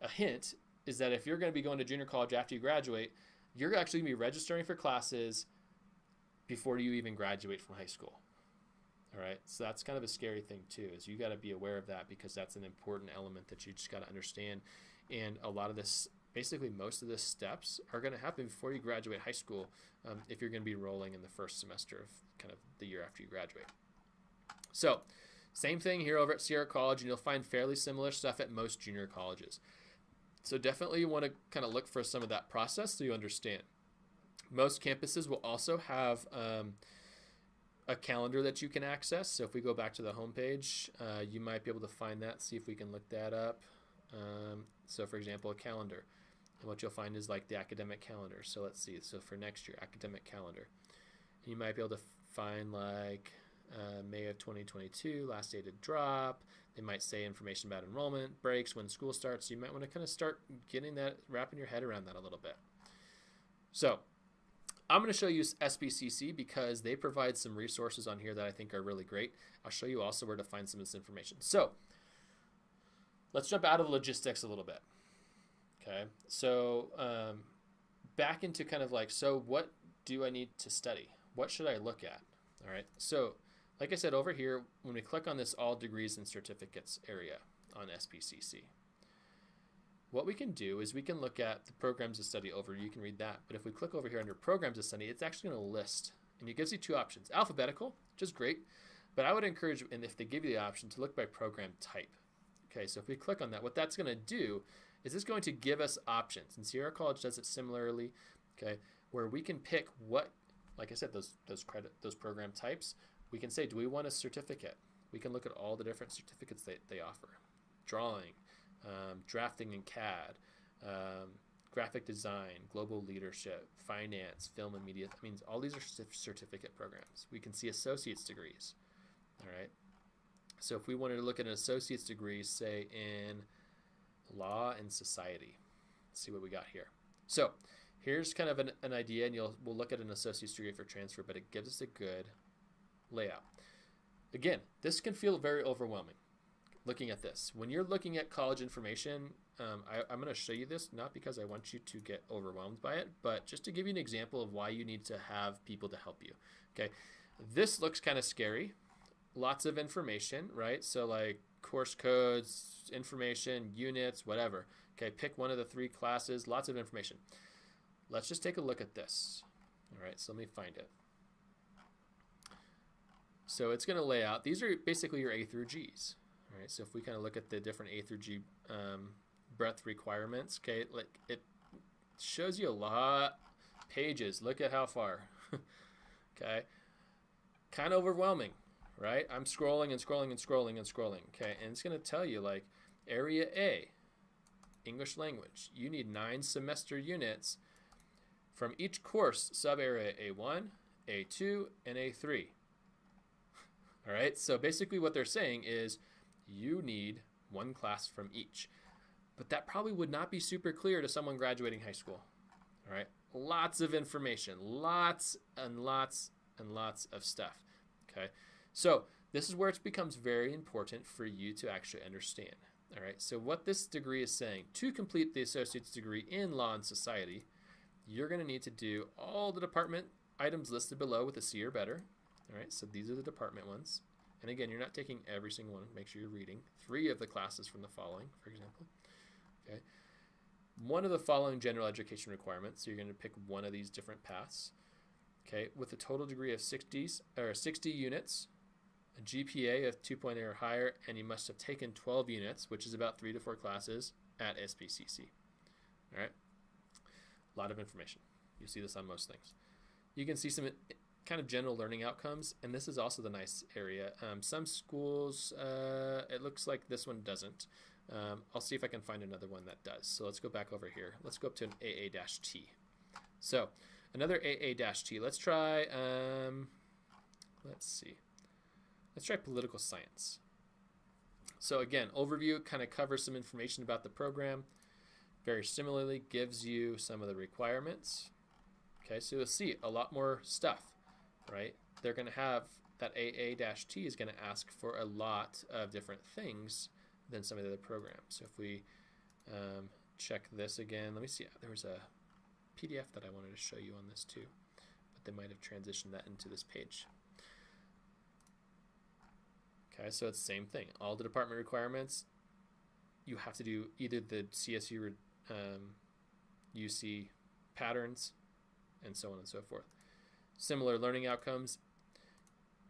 A hint is that if you're going to be going to junior college after you graduate, you're actually going to be registering for classes before you even graduate from high school. All right, so that's kind of a scary thing too. Is you got to be aware of that because that's an important element that you just got to understand. And a lot of this basically most of the steps are going to happen before you graduate high school um, if you're going to be rolling in the first semester of kind of the year after you graduate. So, same thing here over at Sierra College, and you'll find fairly similar stuff at most junior colleges. So, definitely you want to kind of look for some of that process so you understand. Most campuses will also have um, a calendar that you can access. So, if we go back to the homepage, uh, you might be able to find that, see if we can look that up. Um, so, for example, a calendar. And what you'll find is like the academic calendar. So let's see. So for next year, academic calendar. You might be able to find like uh, May of 2022, last day to drop. They might say information about enrollment, breaks, when school starts. You might want to kind of start getting that, wrapping your head around that a little bit. So I'm going to show you SBCC because they provide some resources on here that I think are really great. I'll show you also where to find some of this information. So let's jump out of logistics a little bit. Okay, so um, back into kind of like, so what do I need to study? What should I look at? All right, so like I said over here, when we click on this all degrees and certificates area on SBCC, what we can do is we can look at the programs to study over. You can read that. But if we click over here under programs to study, it's actually going to list. And it gives you two options. Alphabetical, which is great. But I would encourage, and if they give you the option, to look by program type. Okay, so if we click on that, what that's going to do is this going to give us options. And Sierra College does it similarly, okay, where we can pick what, like I said, those those credit those program types. We can say, do we want a certificate? We can look at all the different certificates that they offer. Drawing, um, drafting in CAD, um, graphic design, global leadership, finance, film and media. I mean, all these are certificate programs. We can see associate's degrees. All right. So if we wanted to look at an associate's degree, say in law and society, Let's see what we got here. So here's kind of an, an idea, and you'll we'll look at an associate's degree for transfer, but it gives us a good layout. Again, this can feel very overwhelming. Looking at this, when you're looking at college information, um, I, I'm going to show you this not because I want you to get overwhelmed by it, but just to give you an example of why you need to have people to help you. Okay, this looks kind of scary lots of information, right? So like course codes, information, units, whatever. Okay, pick one of the three classes, lots of information. Let's just take a look at this. All right, so let me find it. So it's going to lay out, these are basically your A through G's. All right, so if we kind of look at the different A through G um, breadth requirements, okay, like it shows you a lot pages. Look at how far. <laughs> okay, kind of overwhelming, right? I'm scrolling and scrolling and scrolling and scrolling. Okay, and it's going to tell you like area A, English language. You need nine semester units from each course sub area A1, A2, and A3. <laughs> All right, so basically what they're saying is you need one class from each. But that probably would not be super clear to someone graduating high school. All right, lots of information, lots and lots and lots of stuff. Okay, so this is where it becomes very important for you to actually understand. All right, so what this degree is saying, to complete the associate's degree in law and society, you're going to need to do all the department items listed below with a C or better. All right, so these are the department ones. And again, you're not taking every single one. Make sure you're reading three of the classes from the following, for example. Okay, one of the following general education requirements. So you're going to pick one of these different paths. Okay, with a total degree of 60 or 60 units, a GPA of 2.0 or higher, and you must have taken 12 units, which is about three to four classes at SBCC. All right, a lot of information. You'll see this on most things. You can see some kind of general learning outcomes, and this is also the nice area. Um, some schools, uh, it looks like this one doesn't. Um, I'll see if I can find another one that does. So let's go back over here. Let's go up to an AA-T. So another AA-T. Let's try, um, let's see. Let's try political science. So again, overview kind of covers some information about the program. Very similarly, gives you some of the requirements. Okay, so you'll see a lot more stuff, right? They're going to have that AA-T is going to ask for a lot of different things than some of the other programs. So if we um, check this again, let me see. There was a PDF that I wanted to show you on this too, but they might have transitioned that into this page. Okay, so it's the same thing. All the department requirements, you have to do either the CSU um, UC patterns and so on and so forth. Similar learning outcomes.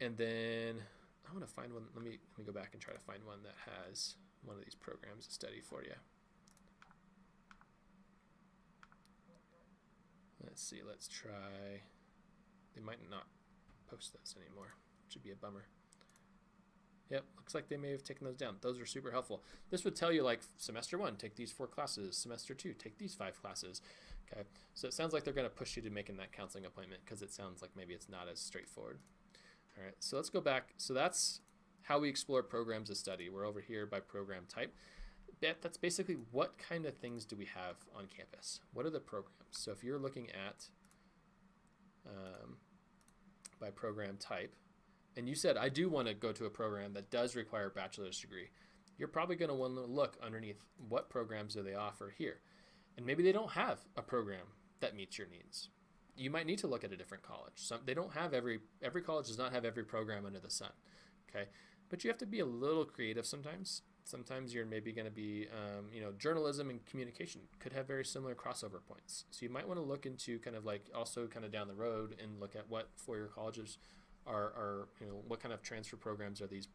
And then I want to find one. Let me let me go back and try to find one that has one of these programs to study for you. Let's see, let's try. They might not post those anymore. Should be a bummer. Yep, looks like they may have taken those down. Those are super helpful. This would tell you like semester one, take these four classes. Semester two, take these five classes. Okay, so it sounds like they're going to push you to making that counseling appointment because it sounds like maybe it's not as straightforward. All right, so let's go back. So that's how we explore programs of study. We're over here by program type. That's basically what kind of things do we have on campus? What are the programs? So if you're looking at um, by program type, and you said, I do want to go to a program that does require a bachelor's degree, you're probably going to want to look underneath what programs do they offer here. And maybe they don't have a program that meets your needs. You might need to look at a different college. Some, they don't have every, every college does not have every program under the sun. Okay. But you have to be a little creative sometimes. Sometimes you're maybe going to be, um, you know, journalism and communication could have very similar crossover points. So you might want to look into kind of like also kind of down the road and look at what four-year colleges are, are you know, what kind of transfer programs are these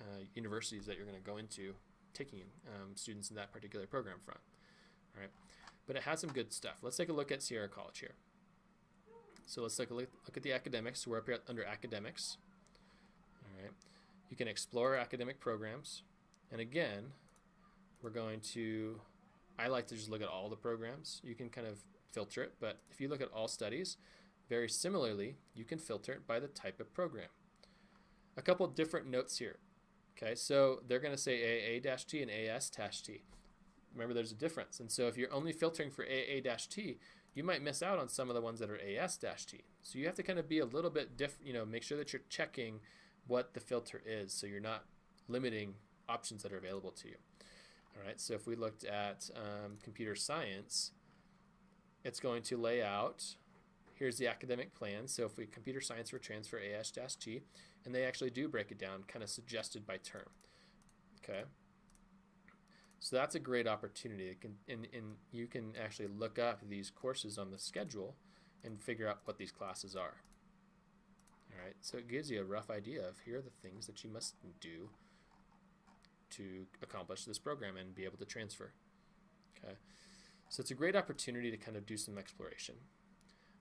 uh, universities that you're going to go into taking um, students in that particular program from. All right, but it has some good stuff. Let's take a look at Sierra College here. So let's take a look, look at the academics. So we're up here under academics. All right, you can explore academic programs, and again, we're going to. I like to just look at all the programs. You can kind of filter it, but if you look at all studies, very similarly, you can filter it by the type of program. A couple different notes here. Okay, so they're going to say AA-T and AS-T. Remember, there's a difference. And so if you're only filtering for AA-T, you might miss out on some of the ones that are AS-T. So you have to kind of be a little bit different, you know, make sure that you're checking what the filter is so you're not limiting options that are available to you. All right, so if we looked at um, computer science, it's going to lay out here's the academic plan. So if we computer science for transfer AS-T, and they actually do break it down, kind of suggested by term. Okay. So that's a great opportunity. Can, and, and you can actually look up these courses on the schedule and figure out what these classes are. All right, so it gives you a rough idea of here are the things that you must do to accomplish this program and be able to transfer. Okay, so it's a great opportunity to kind of do some exploration.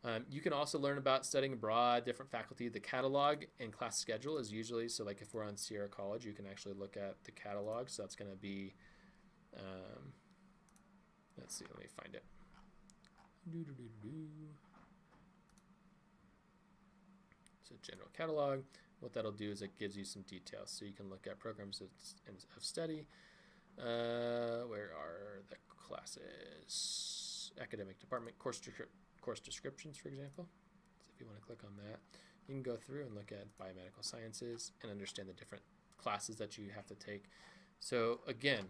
Um, you can also learn about studying abroad, different faculty. The catalog and class schedule is usually, so like if we're on Sierra College, you can actually look at the catalog. So that's going to be, um, let's see, let me find it. So general catalog. What that'll do is it gives you some details. So you can look at programs of, of study. Uh, where are the classes? Academic department, course description course descriptions, for example. So if you want to click on that, you can go through and look at biomedical sciences and understand the different classes that you have to take. So again,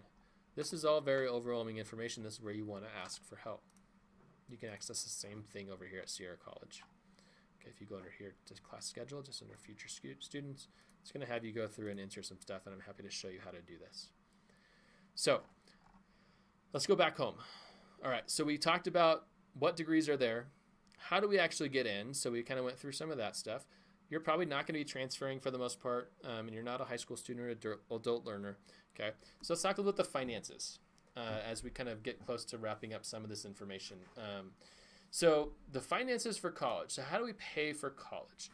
this is all very overwhelming information. This is where you want to ask for help. You can access the same thing over here at Sierra College. Okay, if you go under here to class schedule, just under future students, it's going to have you go through and enter some stuff, and I'm happy to show you how to do this. So let's go back home. All right, so we talked about what degrees are there? How do we actually get in? So we kind of went through some of that stuff. You're probably not going to be transferring for the most part, um, and you're not a high school student or adult learner. Okay, so let's talk a little bit the finances uh, as we kind of get close to wrapping up some of this information. Um, so the finances for college. So how do we pay for college?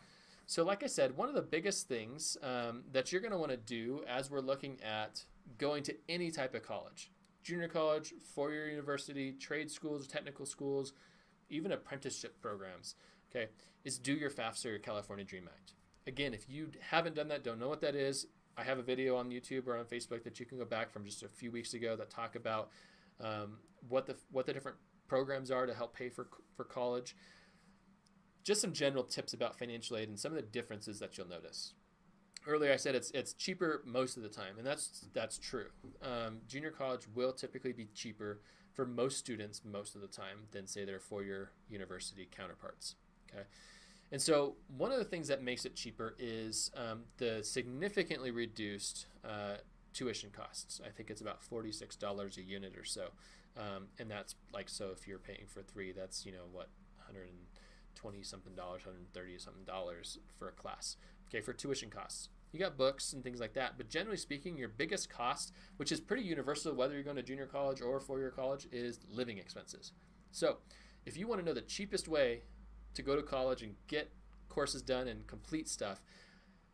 So like I said, one of the biggest things um, that you're going to want to do as we're looking at going to any type of college junior college, four year university, trade schools, technical schools, even apprenticeship programs, okay, is do your FAFSA or your California Dream Act. Again, if you haven't done that, don't know what that is, I have a video on YouTube or on Facebook that you can go back from just a few weeks ago that talk about um, what the what the different programs are to help pay for for college. Just some general tips about financial aid and some of the differences that you'll notice earlier I said it's it's cheaper most of the time, and that's that's true. Um, junior college will typically be cheaper for most students most of the time than say their four-year university counterparts. Okay, and so one of the things that makes it cheaper is um, the significantly reduced uh, tuition costs. I think it's about forty-six dollars a unit or so, um, and that's like so if you're paying for three, that's you know what, hundred and twenty something dollars, hundred thirty something dollars for a class okay, for tuition costs. You got books and things like that, but generally speaking, your biggest cost, which is pretty universal whether you're going to junior college or four year college, is living expenses. So, if you want to know the cheapest way to go to college and get courses done and complete stuff,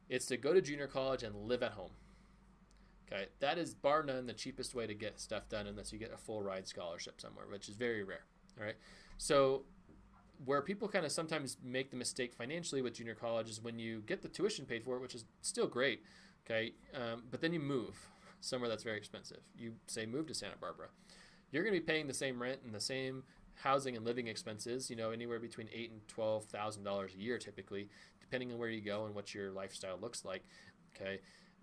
it's to go to junior college and live at home. Okay, that is bar none the cheapest way to get stuff done unless you get a full ride scholarship somewhere, which is very rare. All right, so where people kind of sometimes make the mistake financially with junior college is when you get the tuition paid for which is still great, okay, um, but then you move somewhere that's very expensive. You say move to Santa Barbara, you're going to be paying the same rent and the same housing and living expenses, you know, anywhere between eight and twelve thousand dollars a year typically, depending on where you go and what your lifestyle looks like. Okay,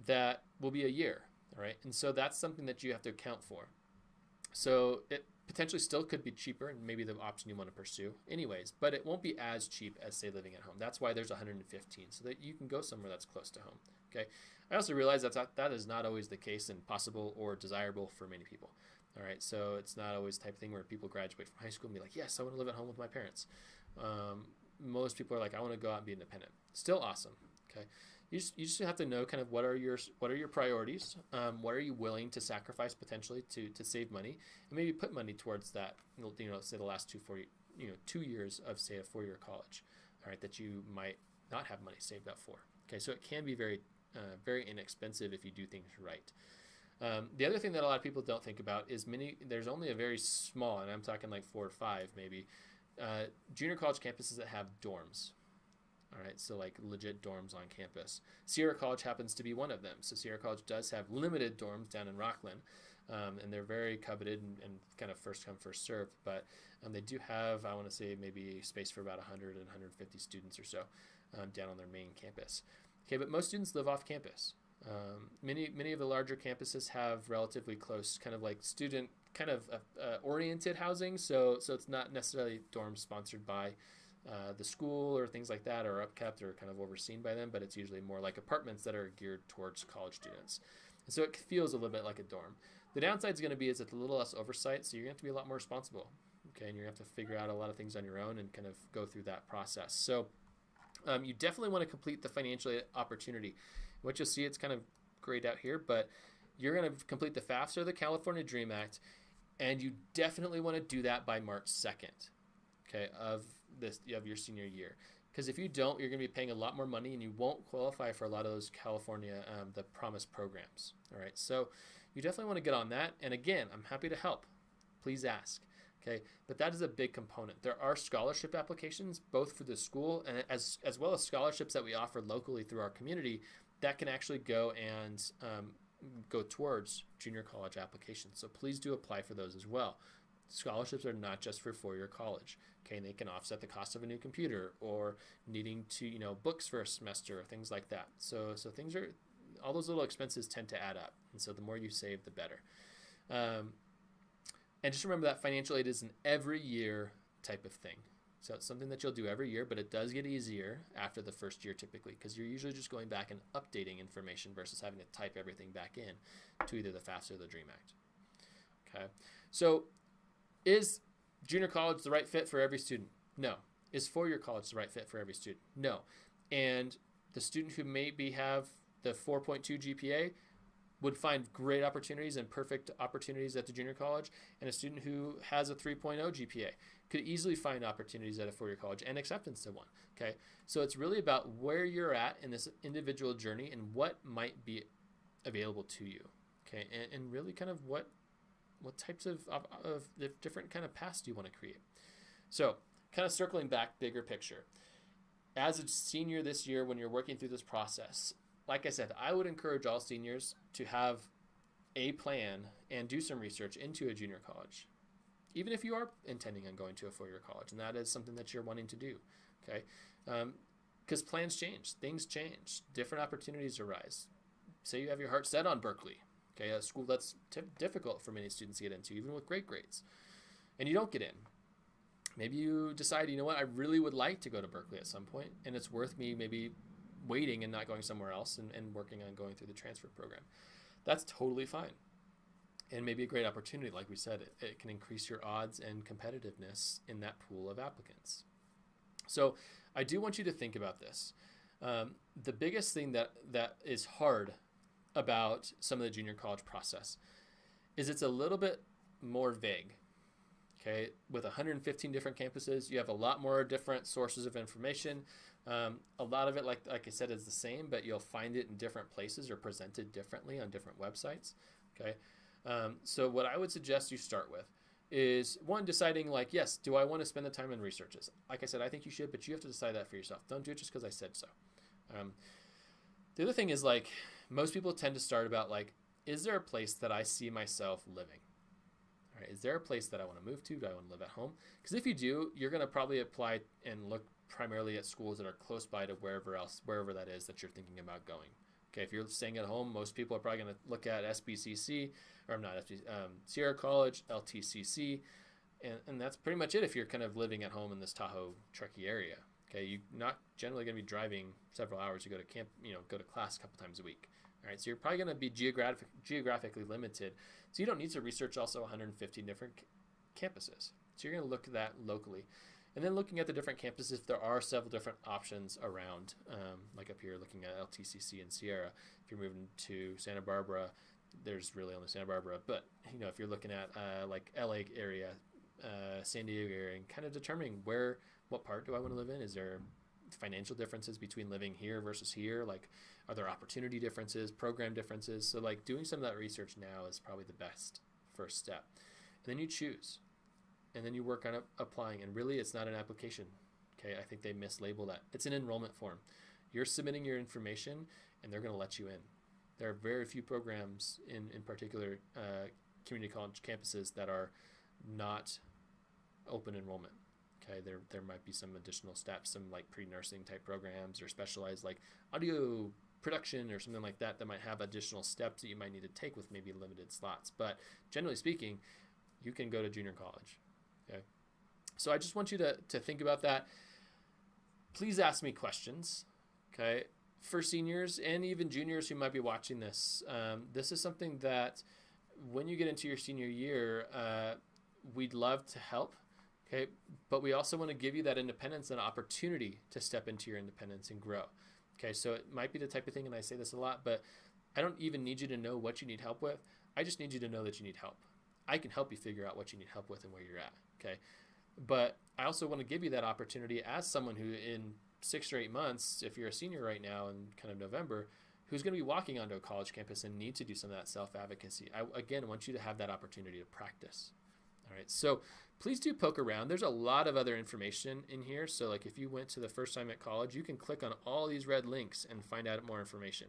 that will be a year, all right, and so that's something that you have to account for. So it potentially still could be cheaper and maybe the option you want to pursue anyways but it won't be as cheap as say living at home. That's why there's 115 so that you can go somewhere that's close to home okay? I also realize that that is not always the case and possible or desirable for many people all right? So it's not always the type of thing where people graduate from high school and be like yes i want to live at home with my parents. Um, most people are like i want to go out and be independent. Still awesome okay you just, you just have to know kind of what are your what are your priorities um, what are you willing to sacrifice potentially to, to save money and maybe put money towards that you know say the last two four you know two years of say a four-year college all right that you might not have money saved up for okay? So it can be very uh, very inexpensive if you do things right. Um, the other thing that a lot of people don't think about is many there's only a very small and i'm talking like four or five maybe uh, junior college campuses that have dorms all right, so like legit dorms on campus. Sierra College happens to be one of them. So Sierra College does have limited dorms down in Rocklin, um, and they're very coveted and, and, kind of first come first served. But um, they do have, I want to say, maybe space for about 100 and 150 students or so um, down on their main campus. Okay, but most students live off campus. Um, many many of the larger campuses have relatively close, kind of like student kind of uh, uh, oriented housing. So so it's not necessarily dorms sponsored by uh, the school or things like that are upkept or kind of overseen by them, but it's usually more like apartments that are geared towards college students. And so it feels a little bit like a dorm. The downside is going to be is it's a little less oversight, so you're going to have to be a lot more responsible. Okay, and you're going to have to figure out a lot of things on your own and kind of go through that process. So um, you definitely want to complete the financial opportunity. What you'll see, it's kind of grayed out here, but you're going to complete the FAFSA, the California Dream Act, and you definitely want to do that by March 2nd, okay, of this of your senior year. Because if you don't, you're going to be paying a lot more money, and you won't qualify for a lot of those California um, the Promise programs. All right, so you definitely want to get on that. And again, I'm happy to help. Please ask. Okay, but that is a big component. There are scholarship applications both for the school and as as well as scholarships that we offer locally through our community that can actually go and um, go towards junior college applications. So please do apply for those as well. Scholarships are not just for four-year college. Okay, and they can offset the cost of a new computer or needing to you know books for a semester or things like that. So so things are all those little expenses tend to add up, and so the more you save, the better. Um, and just remember that financial aid is an every year type of thing. So it's something that you'll do every year, but it does get easier after the first year typically because you're usually just going back and updating information versus having to type everything back in to either the FAFSA or the DREAM Act. Okay, so is junior college the right fit for every student? No. Is four-year college the right fit for every student? No. And the student who maybe have the 4.2 GPA would find great opportunities and perfect opportunities at the junior college, and a student who has a 3.0 GPA could easily find opportunities at a four-year college and acceptance to one. Okay, so it's really about where you're at in this individual journey and what might be available to you. Okay, and, and really kind of what what types of, of, of different kind of paths do you want to create. So, kind of circling back, bigger picture. As a senior this year, when you're working through this process, like I said, I would encourage all seniors to have a plan and do some research into a junior college, even if you are intending on going to a four year college, and that is something that you're wanting to do. Okay. Because um, plans change, things change, different opportunities arise. Say you have your heart set on Berkeley, okay, a school that's t- difficult for many students to get into, even with great grades, and you don't get in. Maybe you decide, you know what, I really would like to go to Berkeley at some point, and it's worth me maybe waiting and not going somewhere else and, and working on going through the transfer program. That's totally fine. And maybe a great opportunity, like we said, it, it can increase your odds and competitiveness in that pool of applicants. So I do want you to think about this. Um, the biggest thing that, that is hard about some of the junior college process is it's a little bit more vague. Okay, with 115 different campuses, you have a lot more different sources of information. Um, a lot of it, like like I said, is the same, but you'll find it in different places or presented differently on different websites. Okay, um, so what I would suggest you start with is one deciding like, yes, do I want to spend the time and research this? Like I said, I think you should, but you have to decide that for yourself. Don't do it just because I said so. Um, the other thing is like most people tend to start about like, is there a place that I see myself living? All right, is there a place that I want to move to? Do I want to live at home? Because if you do, you're going to probably apply and look primarily at schools that are close by to wherever else, wherever that is that you're thinking about going. Okay, if you're staying at home, most people are probably going to look at SBCC, or not SBCC, um, Sierra College, LTCC, and, and that's pretty much it if you're kind of living at home in this Tahoe, Truckee area. Okay, you're not generally going to be driving several hours to go to camp, you know, go to class a couple times a week. All right, so you're probably going to be geographic, geographically limited. So you don't need to research also 115 different campuses. So you're going to look at that locally. And then looking at the different campuses, there are several different options around, um, like up here looking at LTCC and Sierra. If you're moving to Santa Barbara, there's really only Santa Barbara. But, you know, if you're looking at uh, like LA area, uh, San Diego area, and kind of determining where, what part do I want to live in? Is there financial differences between living here versus here? Like, are there opportunity differences, program differences? So, like, doing some of that research now is probably the best first step. And then you choose and then you work on applying. And really, it's not an application. Okay, I think they mislabel that. It's an enrollment form. You're submitting your information, and they're going to let you in. There are very few programs in in particular uh, community college campuses that are not open enrollment. Okay, there there might be some additional steps, some like pre-nursing type programs or specialized like audio production or something like that that might have additional steps that you might need to take with maybe limited slots. But generally speaking, you can go to junior college. Okay. So I just want you to, to think about that. Please ask me questions. Okay. For seniors and even juniors who might be watching this, um, this is something that when you get into your senior year, uh, we'd love to help. Okay, but we also want to give you that independence and opportunity to step into your independence and grow. Okay, so it might be the type of thing, and I say this a lot, but I don't even need you to know what you need help with. I just need you to know that you need help. I can help you figure out what you need help with and where you're at. Okay, but I also want to give you that opportunity as someone who, in six or eight months, if you're a senior right now in kind of November, who's going to be walking onto a college campus and need to do some of that self advocacy. I again want you to have that opportunity to practice. All right, so please do poke around. There's a lot of other information in here. So, like if you went to the first time at college, you can click on all these red links and find out more information.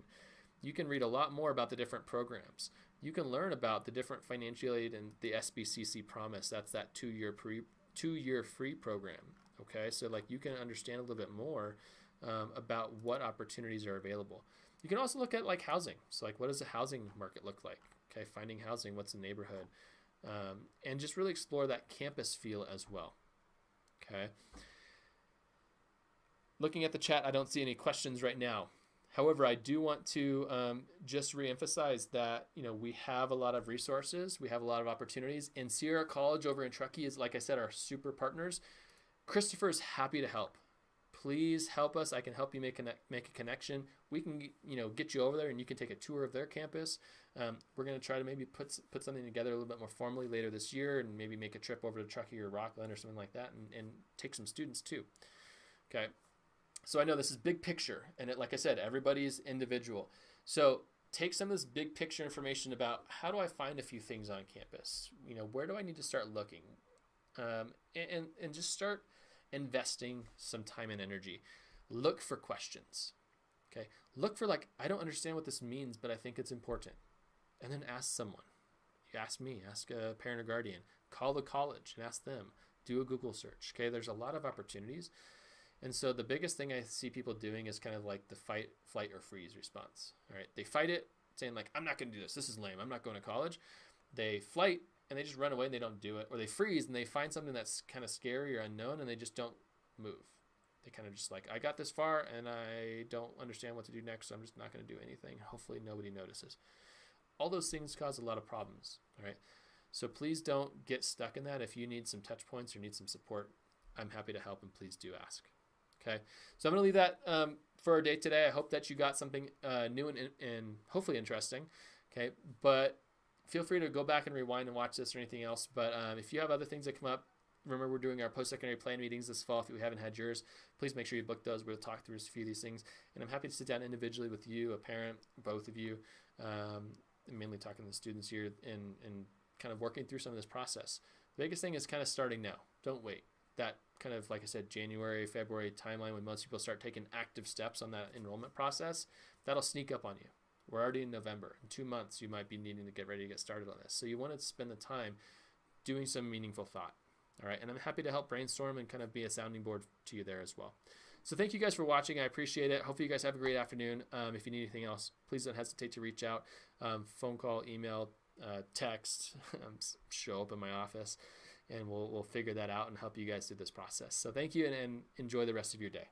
You can read a lot more about the different programs. You can learn about the different financial aid and the SBCC promise. That's that two-year pre two-year free program. Okay, so like you can understand a little bit more um, about what opportunities are available. You can also look at like housing. So like what does the housing market look like? Okay, finding housing, what's the neighborhood? Um, and just really explore that campus feel as well. Okay. Looking at the chat, I don't see any questions right now. However, I do want to um, just reemphasize that you know we have a lot of resources, we have a lot of opportunities, and Sierra College over in Truckee is, like I said, our super partners. Christopher is happy to help please help us. I can help you make a, make a connection. We can, you know, get you over there and you can take a tour of their campus. Um, we're going to try to maybe put, put something together a little bit more formally later this year and maybe make a trip over to Truckee or Rocklin or something like that and, and take some students too. Okay. So I know this is big picture and it, like I said, everybody's individual. So take some of this big picture information about how do I find a few things on campus? You know, where do I need to start looking? Um, and, and, and just start – investing some time and energy. Look for questions. Okay. Look for like, I don't understand what this means, but I think it's important. And then ask someone. You ask me, ask a parent or guardian, call the college and ask them. Do a Google search. Okay. There's a lot of opportunities. And so the biggest thing I see people doing is kind of like the fight, flight, or freeze response. All right. They fight it, saying, like, I'm not going to do this. This is lame. I'm not going to college. They flight and they just run away and they don't do it, or they freeze and they find something that's kind of scary or unknown and they just don't move. They kind of just like, I got this far and I don't understand what to do next, so I'm just not going to do anything. Hopefully, nobody notices. All those things cause a lot of problems. All right. So please don't get stuck in that. If you need some touch points or need some support, I'm happy to help and please do ask. Okay. So I'm going to leave that um, for our day today. I hope that you got something uh, new and, and hopefully interesting. Okay. But feel free to go back and rewind and watch this or anything else. But um, if you have other things that come up, remember we're doing our post-secondary plan meetings this fall. If you haven't had yours, please make sure you book those. We'll talk through a few of these things. And I'm happy to sit down individually with you, a parent, both of you, um, mainly talking to the students here and, and kind of working through some of this process. The biggest thing is kind of starting now. Don't wait. That kind of, like I said, January, February timeline when most people start taking active steps on that enrollment process, that'll sneak up on you. We're already in November. In two months, you might be needing to get ready to get started on this. So you want to spend the time doing some meaningful thought. All right, and I'm happy to help brainstorm and kind of be a sounding board to you there as well. So thank you guys for watching. I appreciate it. Hopefully you guys have a great afternoon. Um, if you need anything else, please don't hesitate to reach out. Um, phone call, email, uh, text, <laughs> um, show up in my office, and we'll we'll figure that out and help you guys through this process. So thank you and, and enjoy the rest of your day.